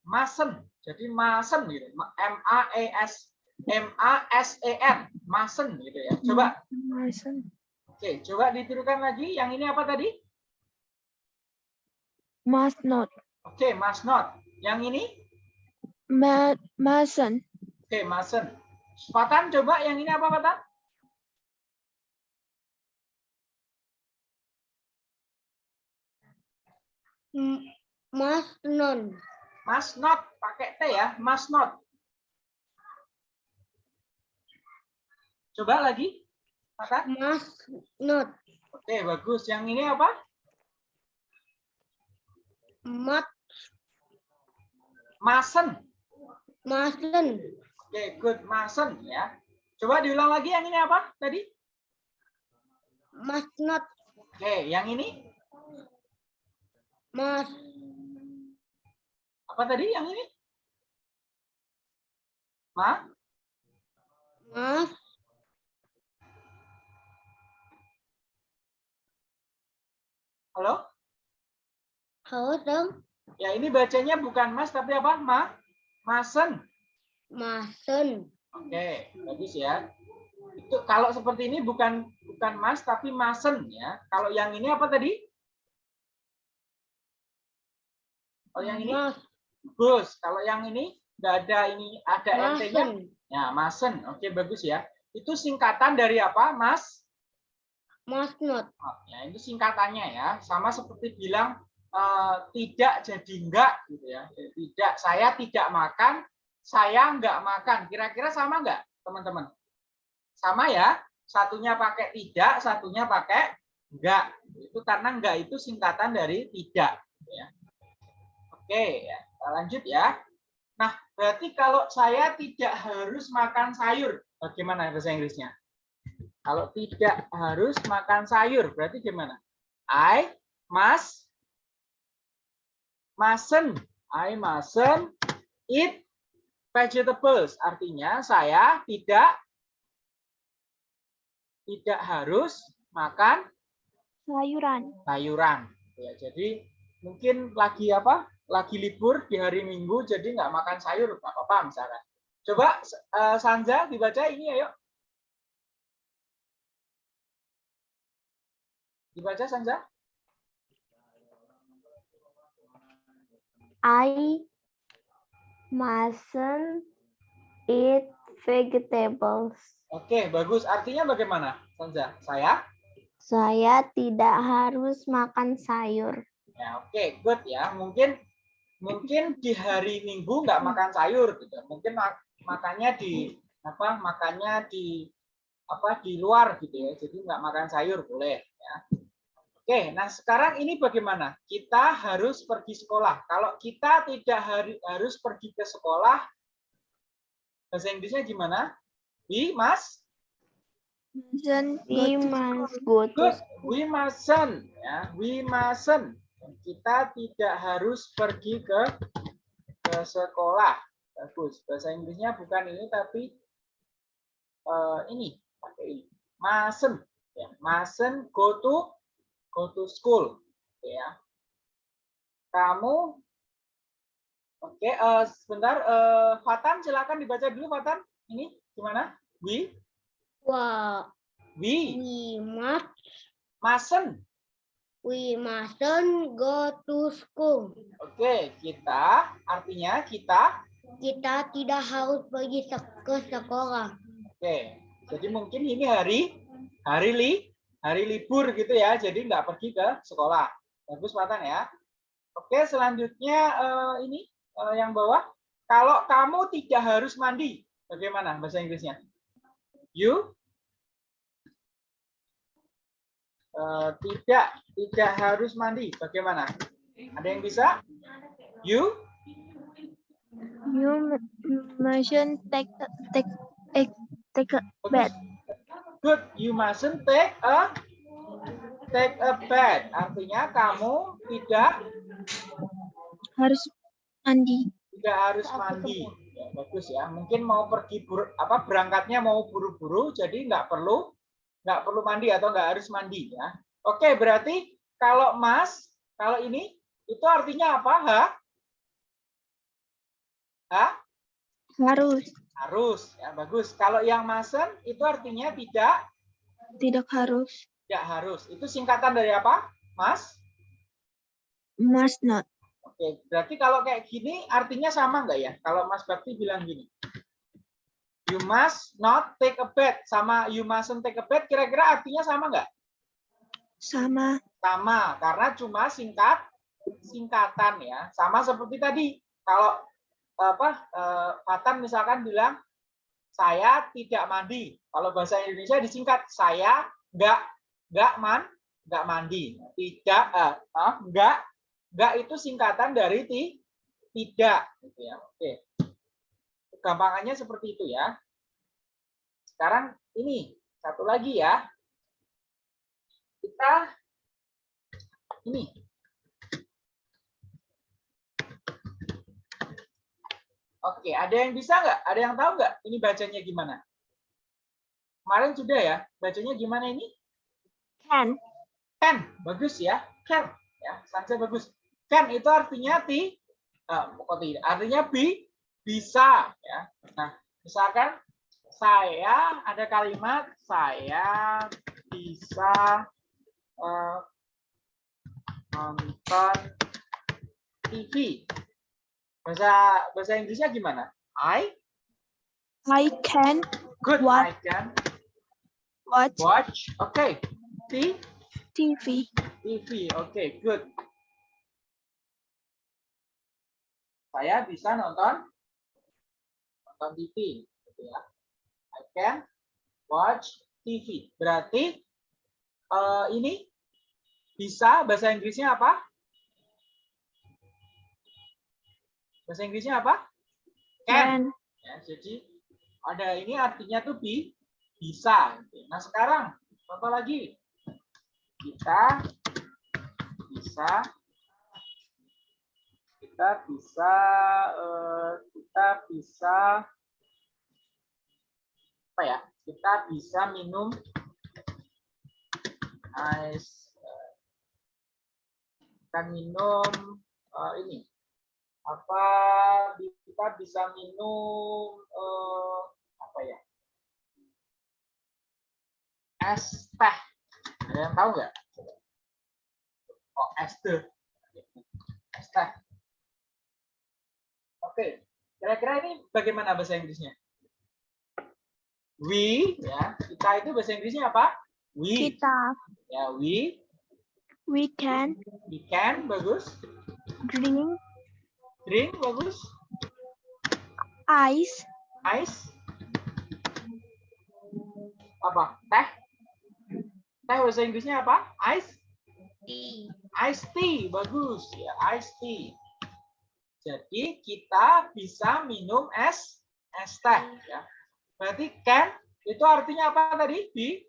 Mustn't. Jadi mustn't gitu. M A E S M A S E N. Mustn't gitu ya. Coba Mustn't. Oke, coba ditirukan lagi. Yang ini apa tadi? Must not. Oke, must not. Yang ini? Ma mustn't. Oke, mustn't. Fatan, coba yang ini apa, Fatan? Must not. Must not. Pakai T ya, must not. Coba lagi. Fatan. Must not. Oke, bagus. Yang ini apa? Must Mustn't. mustn't. Oke, good. Mustn't ya. Coba diulang lagi yang ini apa tadi? Must not. Oke, yang ini Must apa tadi? Yang ini? Ma? must Halo? Halo dong. Ya, ini bacanya bukan mas tapi apa? Ma? Masen. Mustn't. Oke, bagus ya. Itu kalau seperti ini bukan bukan mas tapi masen ya. Kalau yang ini apa tadi? Kalau yang ini bagus. Kalau yang ini nggak ada ini ada. Mustn't. Ya, masen. Oke, bagus ya. Itu singkatan dari apa, Mas? Must not. Oh, ya, itu singkatannya ya. Sama seperti bilang eh, tidak jadi enggak gitu ya. Tidak, saya tidak makan, saya enggak makan. Kira-kira sama enggak, teman-teman? Sama ya. Satunya pakai tidak, satunya pakai enggak. Itu karena enggak itu singkatan dari tidak ya. Oke, ya. Kita lanjut ya. Nah, berarti kalau saya tidak harus makan sayur, bagaimana bahasa Inggrisnya? Kalau tidak harus makan sayur, berarti gimana? I must, mustn't, I mustn't eat vegetables. Artinya saya tidak tidak harus makan Sayuran. sayuran. Ya, jadi mungkin lagi apa? Lagi libur di hari Minggu jadi nggak makan sayur nggak apa-apa misalkan. Coba uh, Sanja dibaca ini ayo. Dibaca Sanja. I mustn't eat vegetables. Oke, bagus. Artinya bagaimana, Sanja? Saya? Saya tidak harus makan sayur. Ya, oke, good ya. Mungkin mungkin di hari Minggu nggak makan sayur gitu. Mungkin mak makannya di apa? Makannya di apa di luar gitu ya. Jadi nggak makan sayur boleh ya. Oke, nah sekarang ini bagaimana? Kita harus pergi sekolah. Kalau kita tidak harus pergi ke sekolah, bahasa Inggrisnya gimana? We must We must go to We mustn't ya. We mustn't kita tidak harus pergi ke ke sekolah. Bagus. Bahasa Inggrisnya bukan ini tapi uh, ini pakai ini. Mustn't ya. Mustn't go to go to school ya. Kamu Oke, okay, uh, eh, sebentar uh, Fatan silakan dibaca dulu Fatan. Ini gimana? We Wow. We We must mustn't We mustn't go to school. Oke, kita artinya kita kita tidak harus pergi ke sekolah. Oke, jadi mungkin ini hari hari li hari libur gitu ya, jadi nggak pergi ke sekolah. Bagus Matan ya. Oke, selanjutnya uh, ini uh, yang bawah. Kalau kamu tidak harus mandi, bagaimana bahasa Inggrisnya? You uh, tidak tidak harus mandi. Bagaimana? Ada yang bisa? You? You mustn't take take take take a bath. Good. You mustn't take a take a bath. Artinya kamu tidak harus mandi. Tidak harus mandi. Ya, bagus ya. Mungkin mau pergi bur, apa berangkatnya mau buru-buru, jadi nggak perlu nggak perlu mandi atau nggak harus mandi ya. Oke, berarti kalau mas, kalau ini itu artinya apa? Ha? Ha? Harus. Harus, ya bagus. Kalau yang masen itu artinya tidak? Tidak harus. Tidak harus. Itu singkatan dari apa, Mas? Must not. Oke, berarti kalau kayak gini artinya sama nggak ya? Kalau Mas Bakti bilang gini, You must not take a bath sama you mustn't take a bath kira-kira artinya sama nggak? Sama. Sama, karena cuma singkat singkatan ya. Sama seperti tadi. Kalau apa eh, Fatan misalkan bilang saya tidak mandi. Kalau bahasa Indonesia disingkat saya nggak nggak man nggak mandi. Tidak eh, nggak nggak itu singkatan dari ti, tidak gitu ya. Oke gampangannya seperti itu ya. Sekarang ini satu lagi ya. Kita ini. Oke, ada yang bisa nggak? Ada yang tahu nggak ini bacanya gimana? Kemarin sudah ya, bacanya gimana ini? Can. Can, bagus ya. Can, ya, saja bagus. Can itu artinya ti, uh, kok tidak? Artinya bi, bisa ya. Nah, misalkan saya ada kalimat saya bisa uh, nonton TV. Bahasa bahasa Inggrisnya gimana? I I can good what? I can watch watch. Oke. Okay. T TV. TV. Oke, okay, good. Saya bisa nonton nonton TV gitu ya. I can watch TV. Berarti uh, ini bisa bahasa Inggrisnya apa? Bahasa Inggrisnya apa? Can. Ya, jadi ada ini artinya tuh bi bisa. Nah sekarang contoh lagi kita bisa kita bisa uh, kita bisa apa ya kita bisa minum ais kita minum uh, ini apa kita bisa minum eh, apa ya? Es teh. Ada yang tahu nggak? Oh, es teh. Es teh. Oke, kira-kira ini bagaimana bahasa Inggrisnya? We, ya, kita itu bahasa Inggrisnya apa? We, Kita. ya, we, We can we can, bagus. drink Drink, bagus. ice. Ice, apa? Teh, teh bahasa Inggrisnya apa? Ice, Tea. ice tea, bagus, ya, ice tea. Jadi kita bisa minum es, es teh, ya. Berarti can itu artinya apa tadi? Bi,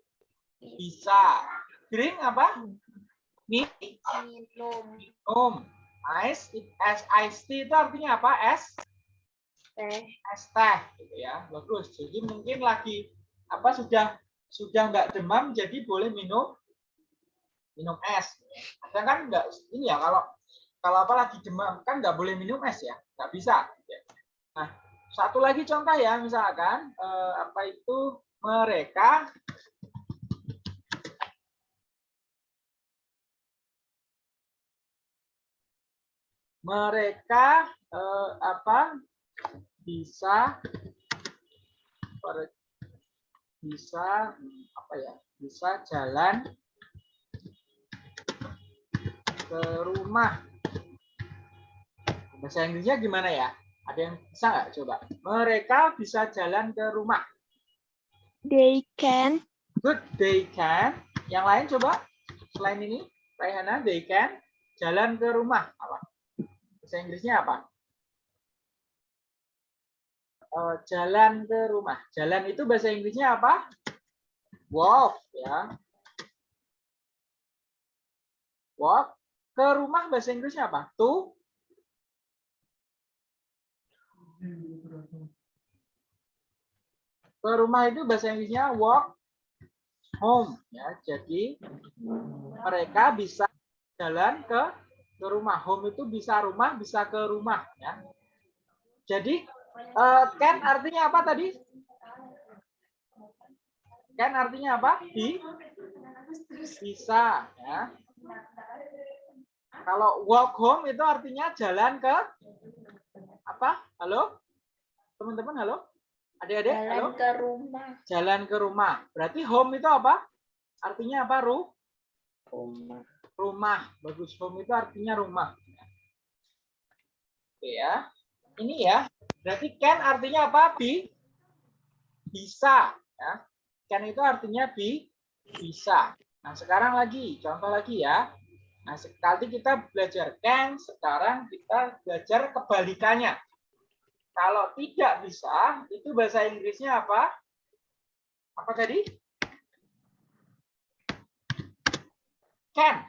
bisa. Drink apa? Mi, Minum. minum. Ice, es ice tea itu artinya apa? Es, Teh. es teh, gitu ya. Bagus. Jadi mungkin lagi apa sudah sudah nggak demam, jadi boleh minum minum es. Ada kan nggak ini ya kalau kalau apa lagi demam kan nggak boleh minum es ya, nggak bisa. Nah, satu lagi contoh ya, misalkan eh, apa itu mereka mereka eh, apa bisa bisa apa ya bisa jalan ke rumah. Bahasa Inggrisnya gimana ya? Ada yang bisa nggak? Coba. Mereka bisa jalan ke rumah. They can. Good they can. Yang lain coba. Selain ini Raihana they can jalan ke rumah. Apa? Bahasa Inggrisnya apa? Eh, jalan ke rumah. Jalan itu bahasa Inggrisnya apa? Walk ya. Walk ke rumah bahasa Inggrisnya apa to ke rumah itu bahasa Inggrisnya walk home ya. Jadi mereka bisa jalan ke ke rumah. Home itu bisa rumah, bisa ke rumah ya. Jadi eh, can artinya apa tadi? Can artinya apa? Bi bisa ya. Kalau walk home itu artinya jalan ke apa? Halo? Teman-teman halo? Adik-adik halo? Jalan ke rumah. jalan ke rumah. Berarti home itu apa? Artinya apa, Ru? Rumah. Rumah. Bagus. Home itu artinya rumah. Oke ya. Ini ya. Berarti can artinya apa? Bi? Bisa. Ya. Can itu artinya bi? Bisa. Nah, sekarang lagi. Contoh lagi ya. Nah, sekali kita belajar can, sekarang kita belajar kebalikannya. Kalau tidak bisa, itu bahasa Inggrisnya apa? Apa tadi? Can.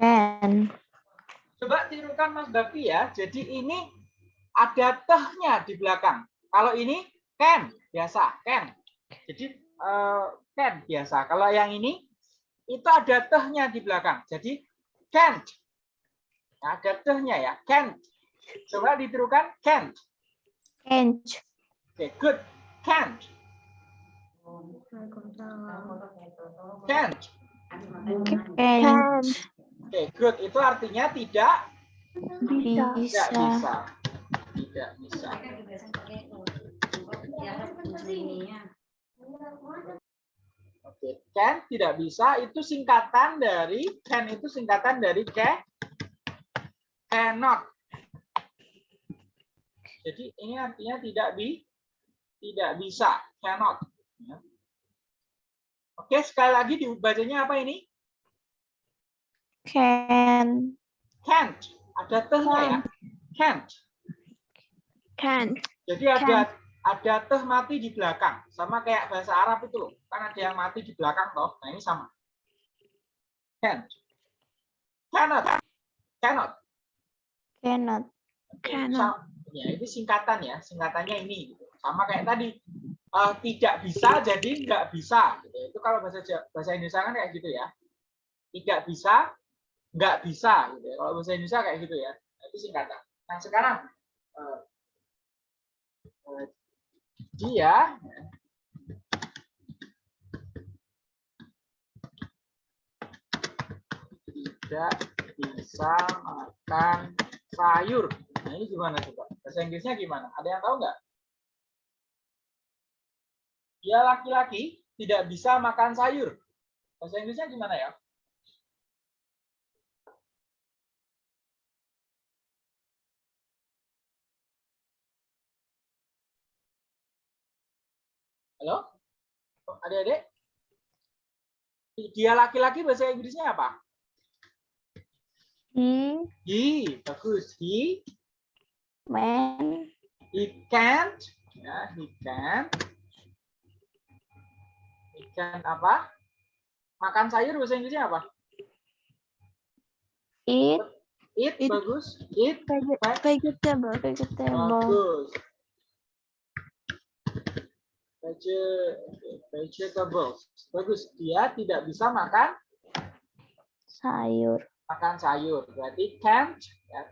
Can. Coba tirukan Mas Bakti ya. Jadi ini ada tehnya di belakang. Kalau ini can, biasa, can. Jadi eh, can, biasa. Kalau yang ini, itu ada tehnya di belakang. Jadi can't. Nah, ada tehnya ya, can't. Coba ditirukan, can't. Can't. Oke, good. Can't. Can't. Can't. can Oke, good. Itu artinya tidak tidak Bisa. bisa. Tidak bisa. Oke, can tidak bisa itu singkatan dari can itu singkatan dari ca cannot. Jadi ini artinya tidak bi tidak bisa, cannot. Ya. Oke, sekali lagi dibacanya apa ini? Can. Can't. Ada tehnya ya. Can't. can Jadi ada ada teh mati di belakang, sama kayak bahasa Arab itu loh. Kan ada yang mati di belakang toh. Nah ini sama. Can't. Cannot. Cannot. Cannot. Cannot. Ya, ini singkatan ya, singkatannya ini. gitu. Sama kayak tadi, eh, tidak bisa jadi nggak bisa. Gitu. Itu kalau bahasa bahasa Indonesia kan kayak gitu ya. Tidak bisa, nggak bisa. Gitu. ya. Kalau bahasa Indonesia kayak gitu ya. Itu singkatan. Nah sekarang eh, dia tidak bisa makan sayur. Nah ini gimana coba? Bahasa Inggrisnya gimana? Ada yang tahu nggak? Dia laki-laki tidak bisa makan sayur. Bahasa Inggrisnya gimana ya? Halo? Adik-adik? Dia laki-laki bahasa Inggrisnya apa? He He, bagus. He, man he can't, ya, he can't. He can apa? Makan sayur bahasa Inggrisnya apa? eat Eat, Eat. bagus. Eat, vegetable. vegetable. bagus. Vege- vegetables, bagus. Dia tidak bisa makan Sayur. makan sayur. Berarti can't. Ya.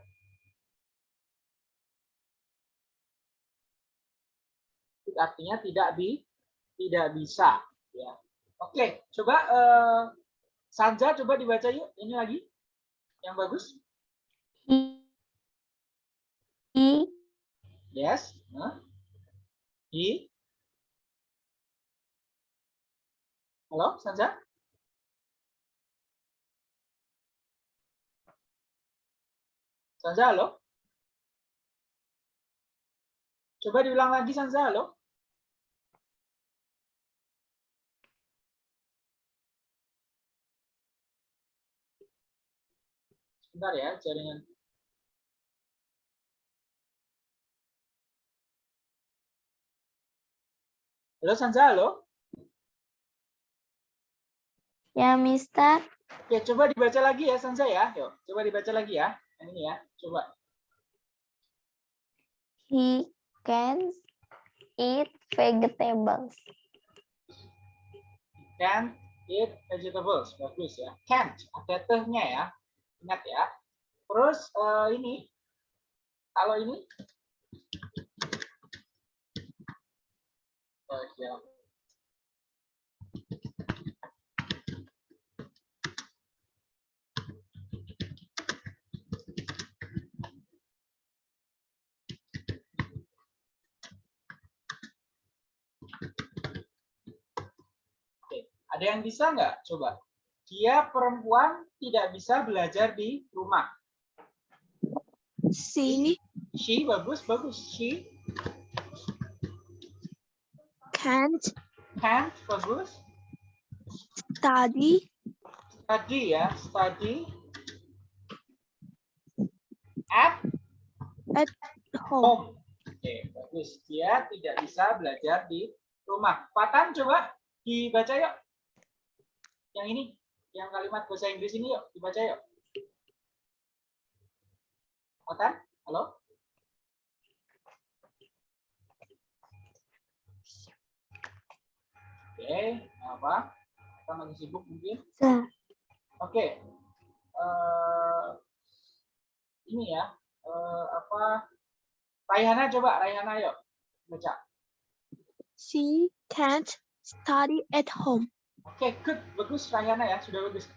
Artinya tidak di tidak bisa. Ya. Oke, coba eh, Sanja coba dibaca yuk. Ini lagi yang bagus. He he Yes. Huh? He. Halo, Sanja? Sanja, halo? Coba diulang lagi, Sanja, halo? Sebentar ya, jaringan. Halo, Sanja, halo? Ya Mister Ya, coba dibaca lagi ya, Sansa ya. Yuk, coba dibaca lagi ya. Yang ini ya, coba. he can eat vegetables. Can't eat vegetables. Bagus ya. Can't, ada tehnya ya. Ingat ya. Terus eh, ini, kalau ini, Oh, ya. Ada yang bisa nggak? Coba. Dia perempuan tidak bisa belajar di rumah. She She bagus, bagus. She can't can't bagus. study Study ya, study at at home. home. Oke, bagus. Dia tidak bisa belajar di rumah. Patan coba dibaca yuk. Yang ini, yang kalimat bahasa Inggris ini yuk, dibaca yuk. Patan, halo? Oke, apa? Kita lagi sibuk mungkin. Oke. Eh, ini ya. eh, apa? Raihana coba, Raihana yuk. Baca. She can't study at home. Oke, good. Bagus Raihana ya, sudah bagus.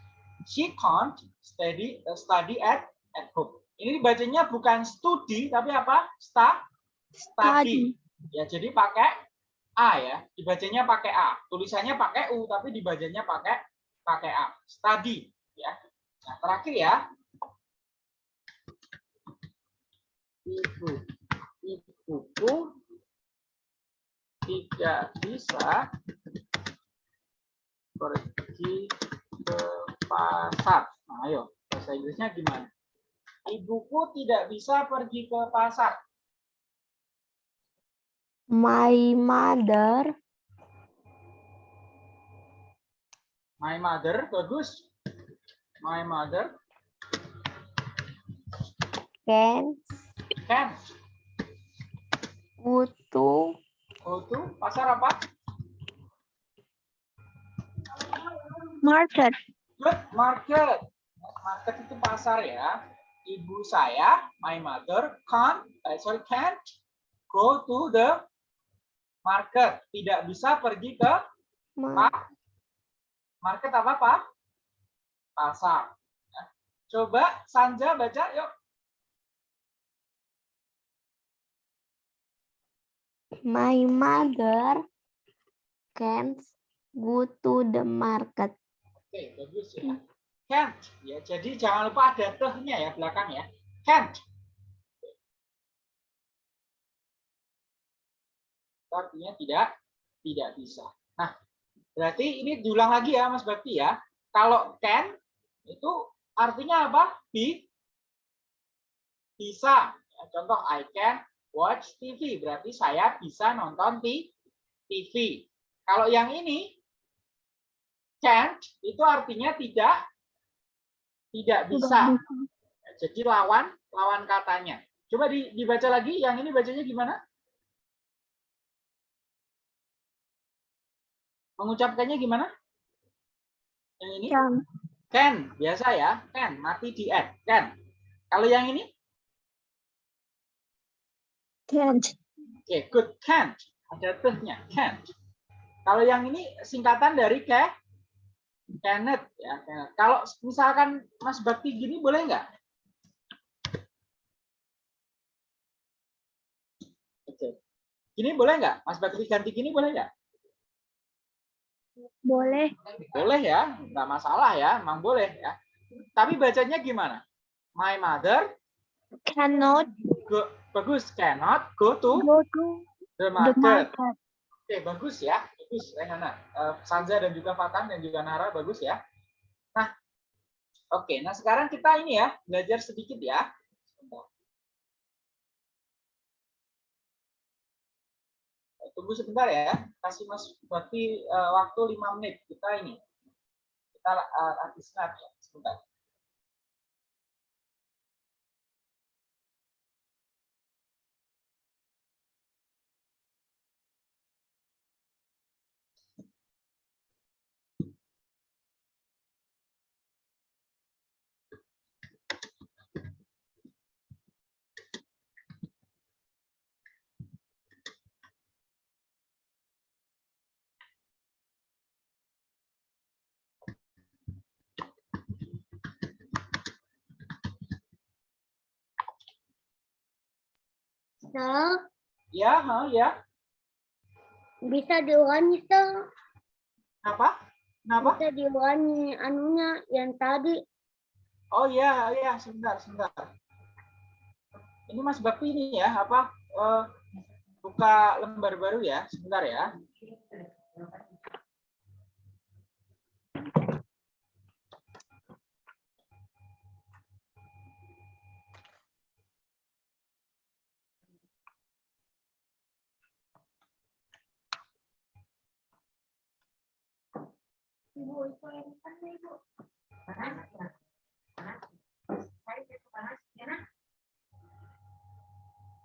She can't study eh, study at at home. Ini bacanya bukan studi tapi apa? Sta study. Study. Ya, jadi pakai A ya. Dibacanya pakai A. Tulisannya pakai U tapi dibacanya pakai pakai A. Study ya. Nah, terakhir ya. Ibu ibuku tidak bisa pergi ke pasar. Nah, ayo, bahasa Inggrisnya gimana? Ibuku tidak bisa pergi ke pasar. My mother My mother, bagus. My mother can can go to go to pasar apa? Market. Good market. Market itu pasar ya. ibu saya, my mother, can't, eh, sorry, can't go to the market. Tidak bisa pergi ke Ma- Pak, market apa Pak? Pasar. Ya. Coba Sanja baca yuk. My mother can't go to the market. Oke, bagus ya. Can't. Ya, jadi jangan lupa ada tehnya ya belakang ya. Can't. Artinya tidak tidak bisa. Nah, berarti ini diulang lagi ya Mas Bakti ya. Kalau can itu artinya apa? Bi bisa. Ya, contoh I can watch TV berarti saya bisa nonton TV. Kalau yang ini can't itu artinya tidak tidak bisa. Jadi lawan lawan katanya. Coba di- dibaca lagi. Yang ini bacanya gimana? Mengucapkannya gimana? Yang ini? Can. Can. Biasa ya. Can. Mati di N. Can. Kalau yang ini? Can't. Oke, good. Can't. Ada tehnya. Can't. Kalau yang ini singkatan dari ke cannot. Ya. cannot. Kalau misalkan Mas Bakti gini boleh nggak? Oke. Gini boleh nggak? Mas Bakti ganti gini boleh nggak? Boleh. Boleh ya, nggak masalah ya, emang boleh ya. Tapi bacanya gimana? My mother Cannot go, bagus cannot go to go to the the market. market. Oke, bagus ya. Bagus, Rehana. Eh, Sanza dan juga Fatan dan juga Nara bagus ya. Nah, oke. Nah, sekarang kita ini ya, belajar sedikit ya. Eh, Tunggu sebentar ya. Kasih Mas Bakti eh, waktu 5 menit. Kita ini. Kita uh, snap ya. Sebentar. Sal, Ya, ha, ya. bisa diulangi Sal. Apa? Kenapa? Bisa diulangi anunya yang tadi. Oh iya, iya, sebentar, sebentar. Ini Mas Bakti ini ya, apa? eh, buka lembar baru ya, sebentar ya.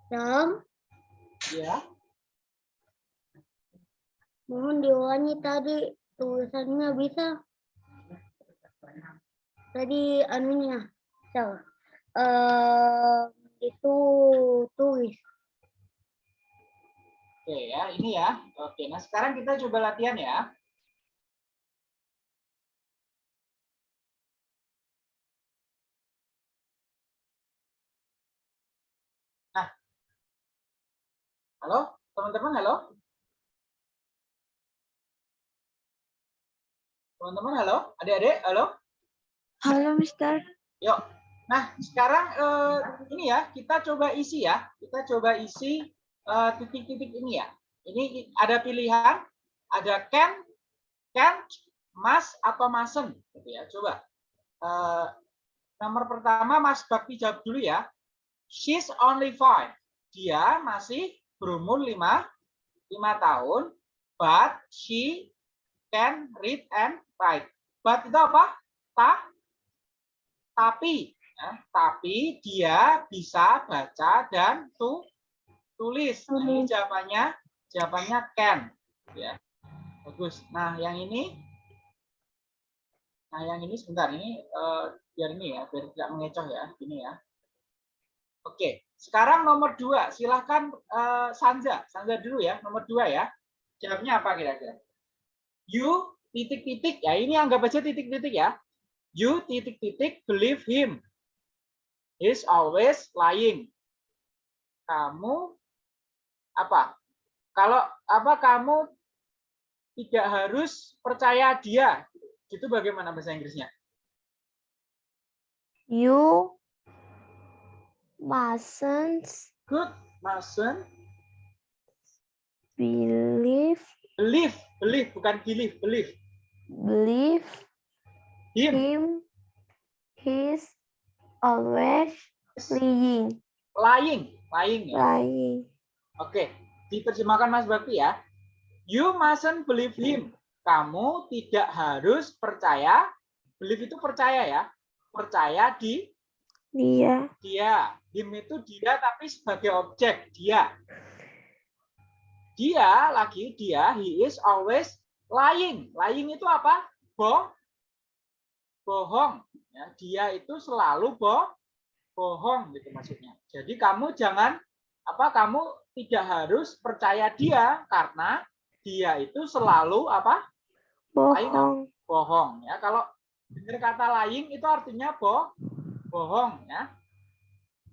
Sam, Ya, mohon diulangi tadi tulisannya bisa. Tadi anunya, Sal. Eh, itu tulis. oke ya, ini ya. Oke, nah sekarang kita coba latihan ya. Halo, teman-teman, halo. Teman-teman, halo. Adik-adik, halo. Halo, Mister. Yuk. Nah, sekarang eh, ini ya, kita coba isi ya. Kita coba isi eh, titik-titik ini ya. Ini ada pilihan, ada can, can't, must atau mustn't gitu ya. Coba. Eh, nomor pertama Mas Bakti jawab dulu ya. She's only five. Dia masih berumur lima lima tahun, but she can read and write. But itu apa? Ta, tapi ya, tapi dia bisa baca dan tu, tulis. Nah, ini jawabannya jawabannya can ya. Bagus. Nah, yang ini Nah, yang ini sebentar ini eh, biar ini ya, biar tidak mengecoh ya. Ini ya. Oke, sekarang nomor dua. Silahkan uh, Sanza. Sanza dulu ya, nomor dua ya. Jawabnya apa kira-kira? You titik-titik, ya ini anggap aja titik-titik ya. You titik-titik believe him. He's always lying. Kamu apa? Kalau apa kamu tidak harus percaya dia. Itu bagaimana bahasa Inggrisnya? You mustn't Good, mustn't believe believe, believe bukan believe, believe. believe Him, him. He's always lying. lying, lying ya. Lying. Oke, diterjemahkan Mas Bakti ya. You mustn't believe him. Kamu tidak harus percaya. Believe itu percaya ya. Percaya di Dia dia. Him itu dia tapi sebagai objek dia. Dia lagi dia he is always lying. Lying itu apa? Bohong. Bohong. Ya, dia itu selalu boh bohong gitu maksudnya. Jadi kamu jangan apa kamu tidak harus percaya dia karena dia itu selalu apa? bohong. bohong ya. Kalau dengar kata lying itu artinya boh bohong ya.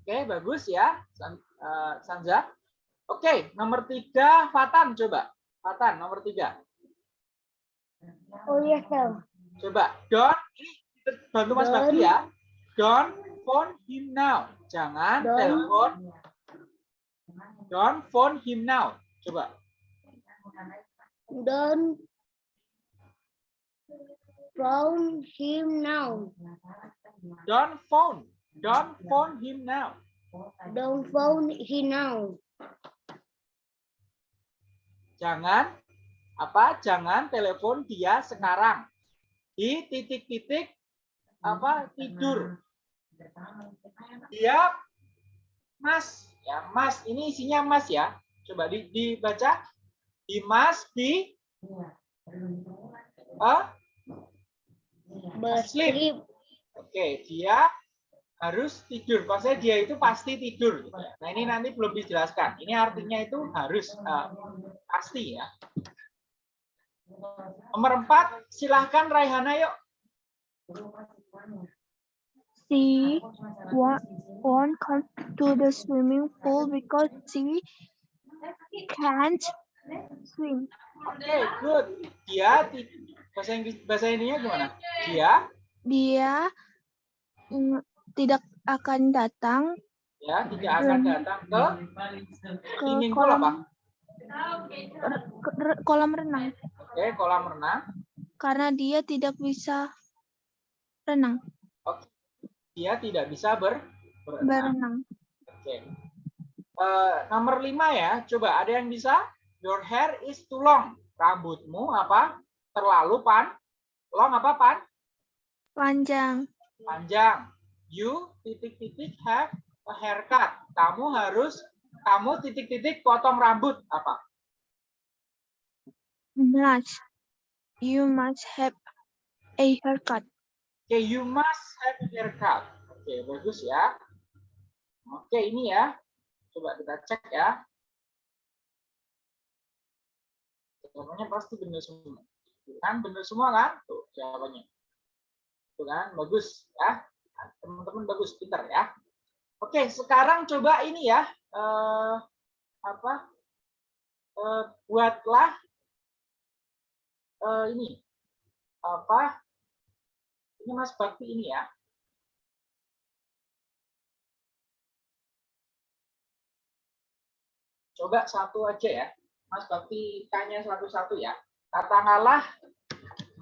Oke, bagus ya, San, eh, Sanza. Oke, nomor tiga, Fatan coba. Fatan, nomor tiga. Oh yes, sir. Coba, don't, ini bantu Mas. Bakti ya. Don't phone him now. Jangan Don't. telepon. Don't phone him now. Coba. Don't phone him now. Don't phone. Don't phone him now. Don't phone him now. Jangan apa? Jangan telepon dia sekarang. Di titik-titik apa tidur. Dia Mas, ya Mas, ini isinya Mas ya. Coba di, dibaca. He must be ah, Berslip. Oke, dia harus tidur. Maksudnya dia itu pasti tidur. gitu ya. Nah ini nanti belum dijelaskan. Ini artinya itu harus eh, pasti ya. Nomor empat, silahkan Raihana yuk. She won't come to the swimming pool because she can't swim. Oke, good. Dia bahasa Inggris bahasa ininya gimana? Dia Dia mm, tidak akan datang ya tidak akan datang ke ke pool kolam apa? kolam renang Oke, kolam renang. karena dia tidak bisa renang Dia tidak bisa ber berenang. berenang. Oke. Eh, nomor lima ya. Coba ada yang bisa? Your hair is too long. Rambutmu apa? Terlalu pan. Long apa pan? Panjang. Panjang. You titik-titik have a haircut. Kamu harus kamu titik-titik potong rambut apa? Must. You must have a haircut. Oke, you must have a haircut. Oke, bagus ya. Oke, ini ya. Coba kita cek ya. Jawabannya pasti benar semua. Kan benar semua kan? Tuh, jawabannya. Tuh kan, bagus ya. Teman-teman bagus, pintar ya. Oke, sekarang coba ini ya. Eh, apa? Eh, buatlah eh, ini. Apa? Ini Mas Bakti ini ya. Coba satu aja ya. Mas Bakti tanya satu-satu ya. Katakanlah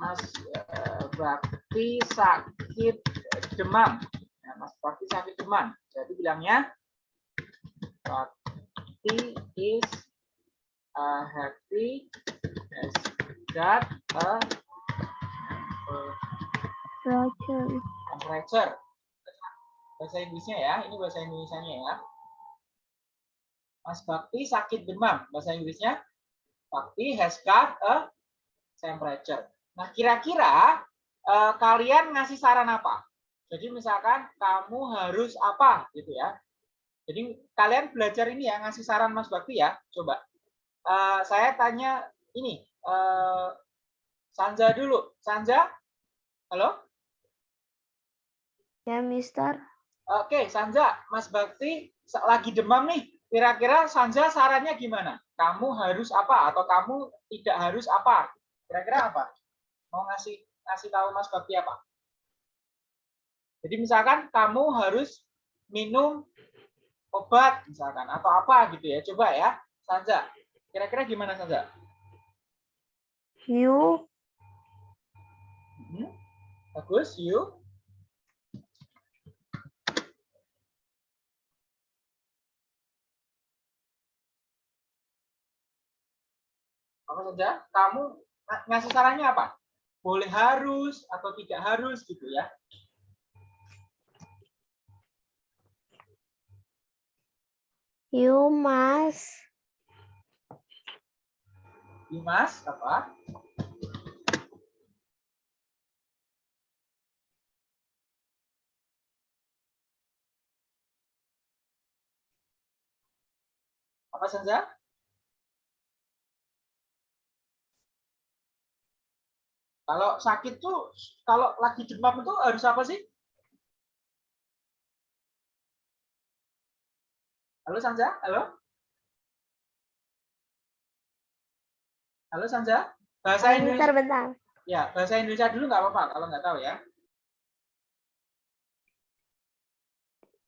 Mas eh, Bakti sakit demam. Ya, Mas Bakti sakit demam. Jadi bilangnya Bakti is uh, happy has got a Roger. temperature. Bahasa Inggrisnya ya, ini bahasa Indonesianya ya. Mas Bakti sakit demam. Bahasa Inggrisnya, Bakti has got a temperature. Nah, kira-kira eh, kalian ngasih saran apa? Jadi misalkan kamu harus apa gitu ya. Jadi kalian belajar ini ya, ngasih saran Mas Bakti ya. Coba. Uh, saya tanya ini, uh, Sanja dulu. Sanja, halo? Ya, Mister. Oke, Sanja, Mas Bakti lagi demam nih. Kira-kira Sanja sarannya gimana? Kamu harus apa atau kamu tidak harus apa? Kira-kira apa? Mau ngasih ngasih tahu Mas Bakti apa? Jadi misalkan kamu harus minum obat misalkan atau apa gitu ya. Coba ya, Sanja. Kira-kira gimana Sanja? You. Hmm? Bagus, you. Apa saja? Kamu ngasih sarannya apa? Boleh harus atau tidak harus gitu ya. You must. You must apa? Apa saja? Kalau sakit tuh, kalau lagi demam itu harus apa sih? Halo Sanja, halo? Halo Sanja, bahasa Indonesia. Bentar, bentar. Ya, bahasa Indonesia dulu nggak apa-apa kalau nggak tahu ya.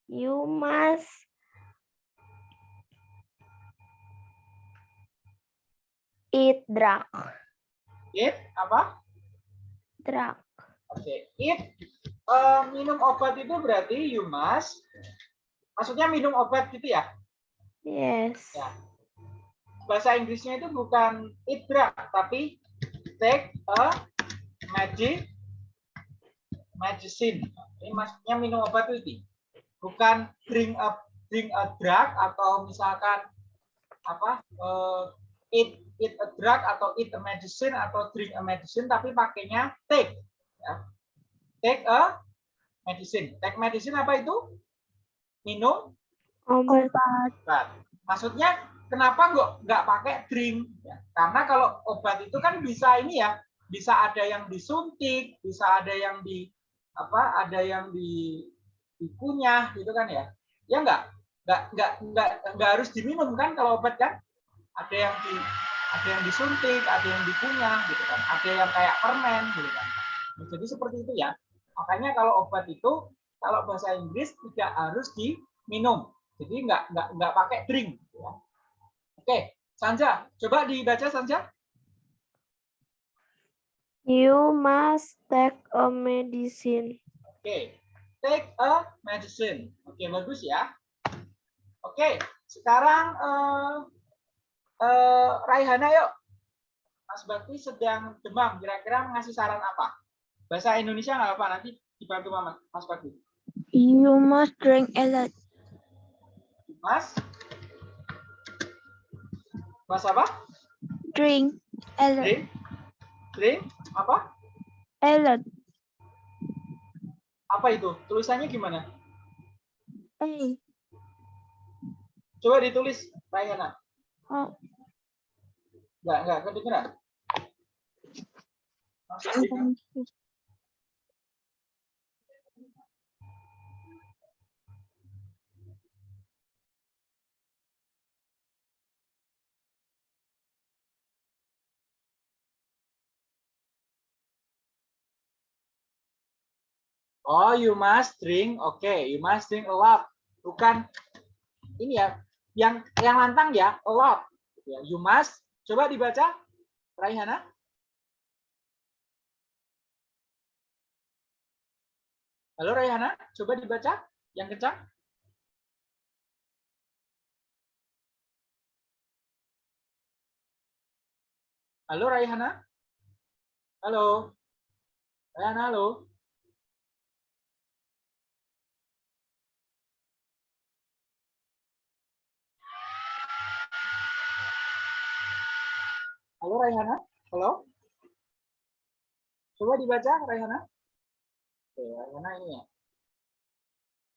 You must eat drug. Eat apa? Drug. Oke, okay. eat uh, minum obat itu berarti you must Maksudnya minum obat gitu ya? Yes. Ya. Bahasa Inggrisnya itu bukan eat drug, tapi take a magic medicine. Ini maksudnya minum obat itu. Bukan drink a drink a drug atau misalkan apa uh, eat eat a drug atau eat a medicine atau drink a medicine tapi pakainya take ya. Take a medicine. Take medicine apa itu? minum obat. Maksudnya kenapa nggak nggak pakai drink? Ya, karena kalau obat itu kan bisa ini ya, bisa ada yang disuntik, bisa ada yang di apa, ada yang di dikunyah gitu kan ya? Ya nggak nggak nggak nggak nggak harus diminum kan kalau obat kan? Ada yang di ada yang disuntik, ada yang dikunyah gitu kan, ada yang kayak permen gitu kan. Nah, jadi seperti itu ya. Makanya kalau obat itu kalau bahasa Inggris tidak harus diminum. Jadi nggak nggak nggak pakai drink. Ya. Oke, Sanja, coba dibaca Sanja. You must take a medicine. Oke, take a medicine. Oke, bagus ya. Oke, sekarang uh, uh, Raihana yuk. Mas Bakti sedang demam. Kira-kira ngasih saran apa? Bahasa Indonesia nggak apa nanti dibantu Mama, Mas Bakti. You must drink a lot. Mas? Mas apa? Drink a lot. Drink? Drink? Apa? A lot. Apa itu? Tulisannya gimana? A. Coba ditulis, Rayana. Oh. Enggak, enggak, kedengeran. Oh, you must drink. Oke, okay. you must drink a lot. Bukan ini ya, yang yang lantang ya, a lot. Ya, you must. Coba dibaca, Raihana. Halo Raihana, coba dibaca yang kencang. Halo Raihana. Halo. Raihana, halo. Halo Raihana, halo. Coba dibaca Raihana. Oke, Raihana ini ya.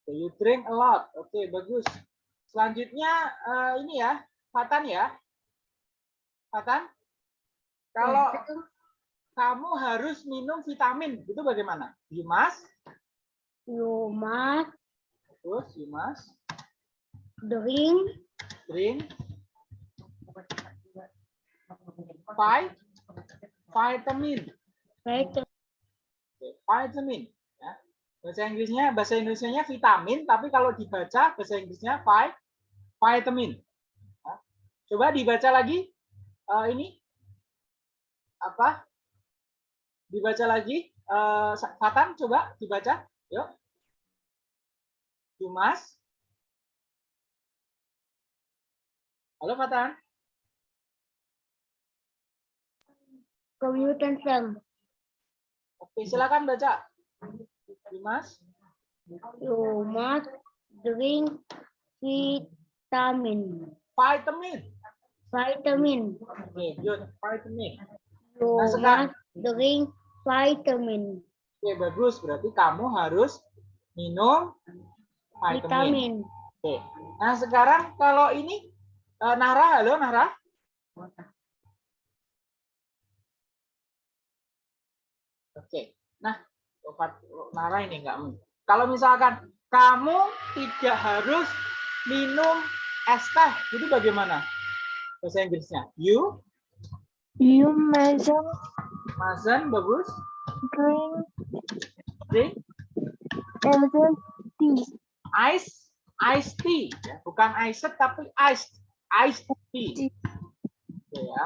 So you drink a lot. Oke, bagus. Selanjutnya eh, ini ya, Fatan ya. Fatan, kalau kamu harus minum vitamin, itu bagaimana? You must terus you must drink drink vitamin. vitamin. Ya. Bahasa Inggrisnya, bahasa Indonesia vitamin, tapi kalau dibaca bahasa Inggrisnya vi, vitamin. Ya. Coba dibaca lagi. eh, ini apa? Dibaca lagi. Fatan, coba dibaca. Yuk. Must. Halo Fatan. Computer science. Oke, silakan baca. Must. You must drink vitamin. Vitamin. Vitamin. Oke, good. Vitamin. You Nah, sekarang- must drink vitamin. Oke, bagus. Berarti kamu harus minum vitamin. Vitamin. Oke. Nah, sekarang kalau ini eh, Nara, halo Nara. Fat- Nara ini enggak. Kalau misalkan kamu tidak harus minum es teh, itu bagaimana? Bahasa Inggrisnya. You, You mustn't Mazen, bagus. drink Drink either tea. ice, ice tea, ya. bukan ice tapi ice, ice tea. Oke ya.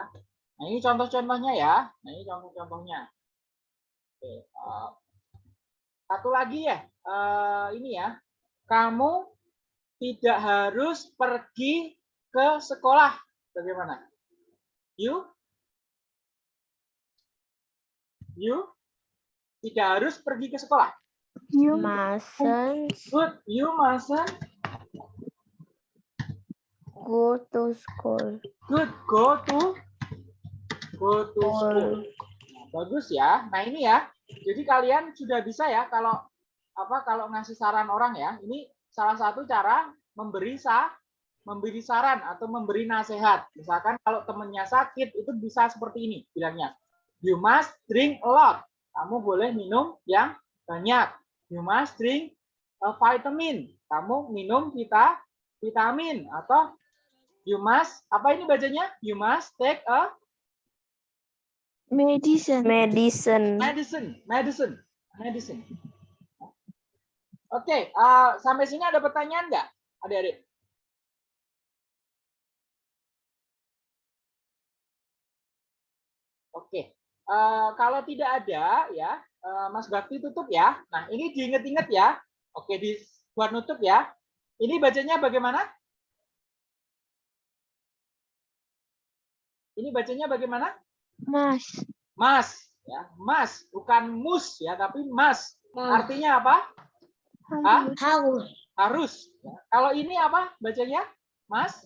Nah ini contoh-contohnya ya. Nah ini contoh-contohnya. Oke. eh, satu lagi ya. eh, ini ya. Kamu tidak harus pergi ke sekolah. Bagaimana? You? You? Tidak harus pergi ke sekolah. You Mustn't Good. You mustn't go to school. Good, go to go to school. Bagus ya. Nah ini ya. Jadi kalian sudah bisa ya kalau apa kalau ngasih saran orang ya. Ini salah satu cara memberi sa memberi saran atau memberi nasihat. Misalkan kalau temennya sakit itu bisa seperti ini bilangnya. You must drink a lot. Kamu boleh minum yang banyak. You must drink a vitamin. Kamu minum vita vitamin atau you must apa ini bacanya? You must take a medicine. Medicine. medicine, medicine, medicine. Oke, eh, sampai sini ada pertanyaan nggak, adik-adik? Oke, eh, kalau tidak ada ya, eh, Mas Bakti tutup ya. Nah, ini diinget-inget ya. Oke, dibuat nutup ya. Ini bacanya bagaimana? Ini bacanya bagaimana? Mas. Mas, ya, mas, bukan mus ya, tapi mas. Artinya apa? Harus. Harus. Ya. Kalau ini apa bacanya? Mas,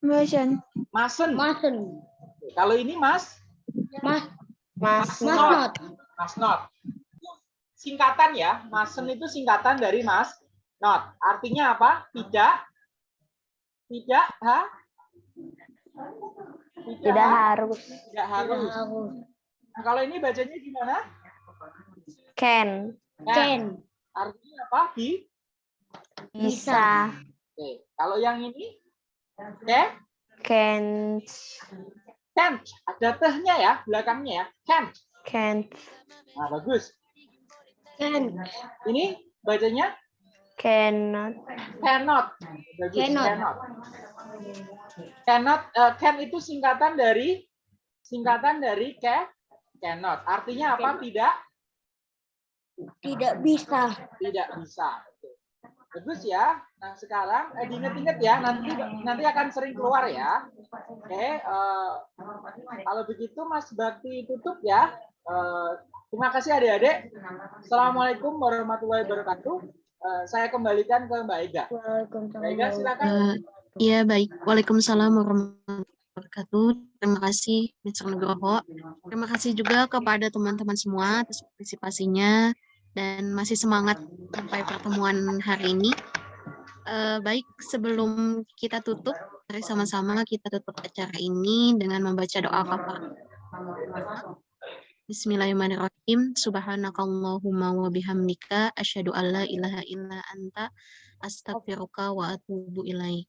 Motion. masen. Masen. Kalau ini mas, Mas. Mas Mas not. mas not. Singkatan ya, masen itu singkatan dari mas not. Artinya apa? Tidak, tidak, ha? Tidak harus. tidak harus. Harus. Nah, kalau ini bacanya gimana? Can. Nah, Can. artinya apa? Di. Bisa. Oke. Kalau yang ini, oke? Can. Can't. Ada tehnya ya, belakangnya ya. Can't. Can't. Nah, bagus. Can. Ini bacanya Cannot. cannot. Bagus, Cannot. cannot. Cannot, eh, can itu singkatan dari singkatan dari ca, cannot. Artinya apa? Tidak, Tidak bisa. tidak bisa. Bagus ya. Nah sekarang eh, diinget-inget ya. Nanti nanti akan sering keluar ya. Oke. eh, kalau begitu Mas Bakti tutup ya. Eh, terima kasih adik-adik. Assalamualaikum warahmatullahi wabarakatuh. Eh, saya kembalikan ke Mbak Ega. Waalaikumsalam. Mbak Ega silakan. Eh, Iya, baik. Waalaikumsalam warahmatullahi wabarakatuh. Terima kasih, Mr. Nugroho. Terima kasih juga kepada teman-teman semua atas partisipasinya dan masih semangat sampai pertemuan hari ini. Eh, baik, sebelum kita tutup, mari sama-sama kita tutup acara ini dengan membaca doa kafarat. Bismillahirrahmanirrahim. Subhanakallahumma wa bihamdika asyhadu an la ilaha illa anta astaghfiruka wa atubu ilaik.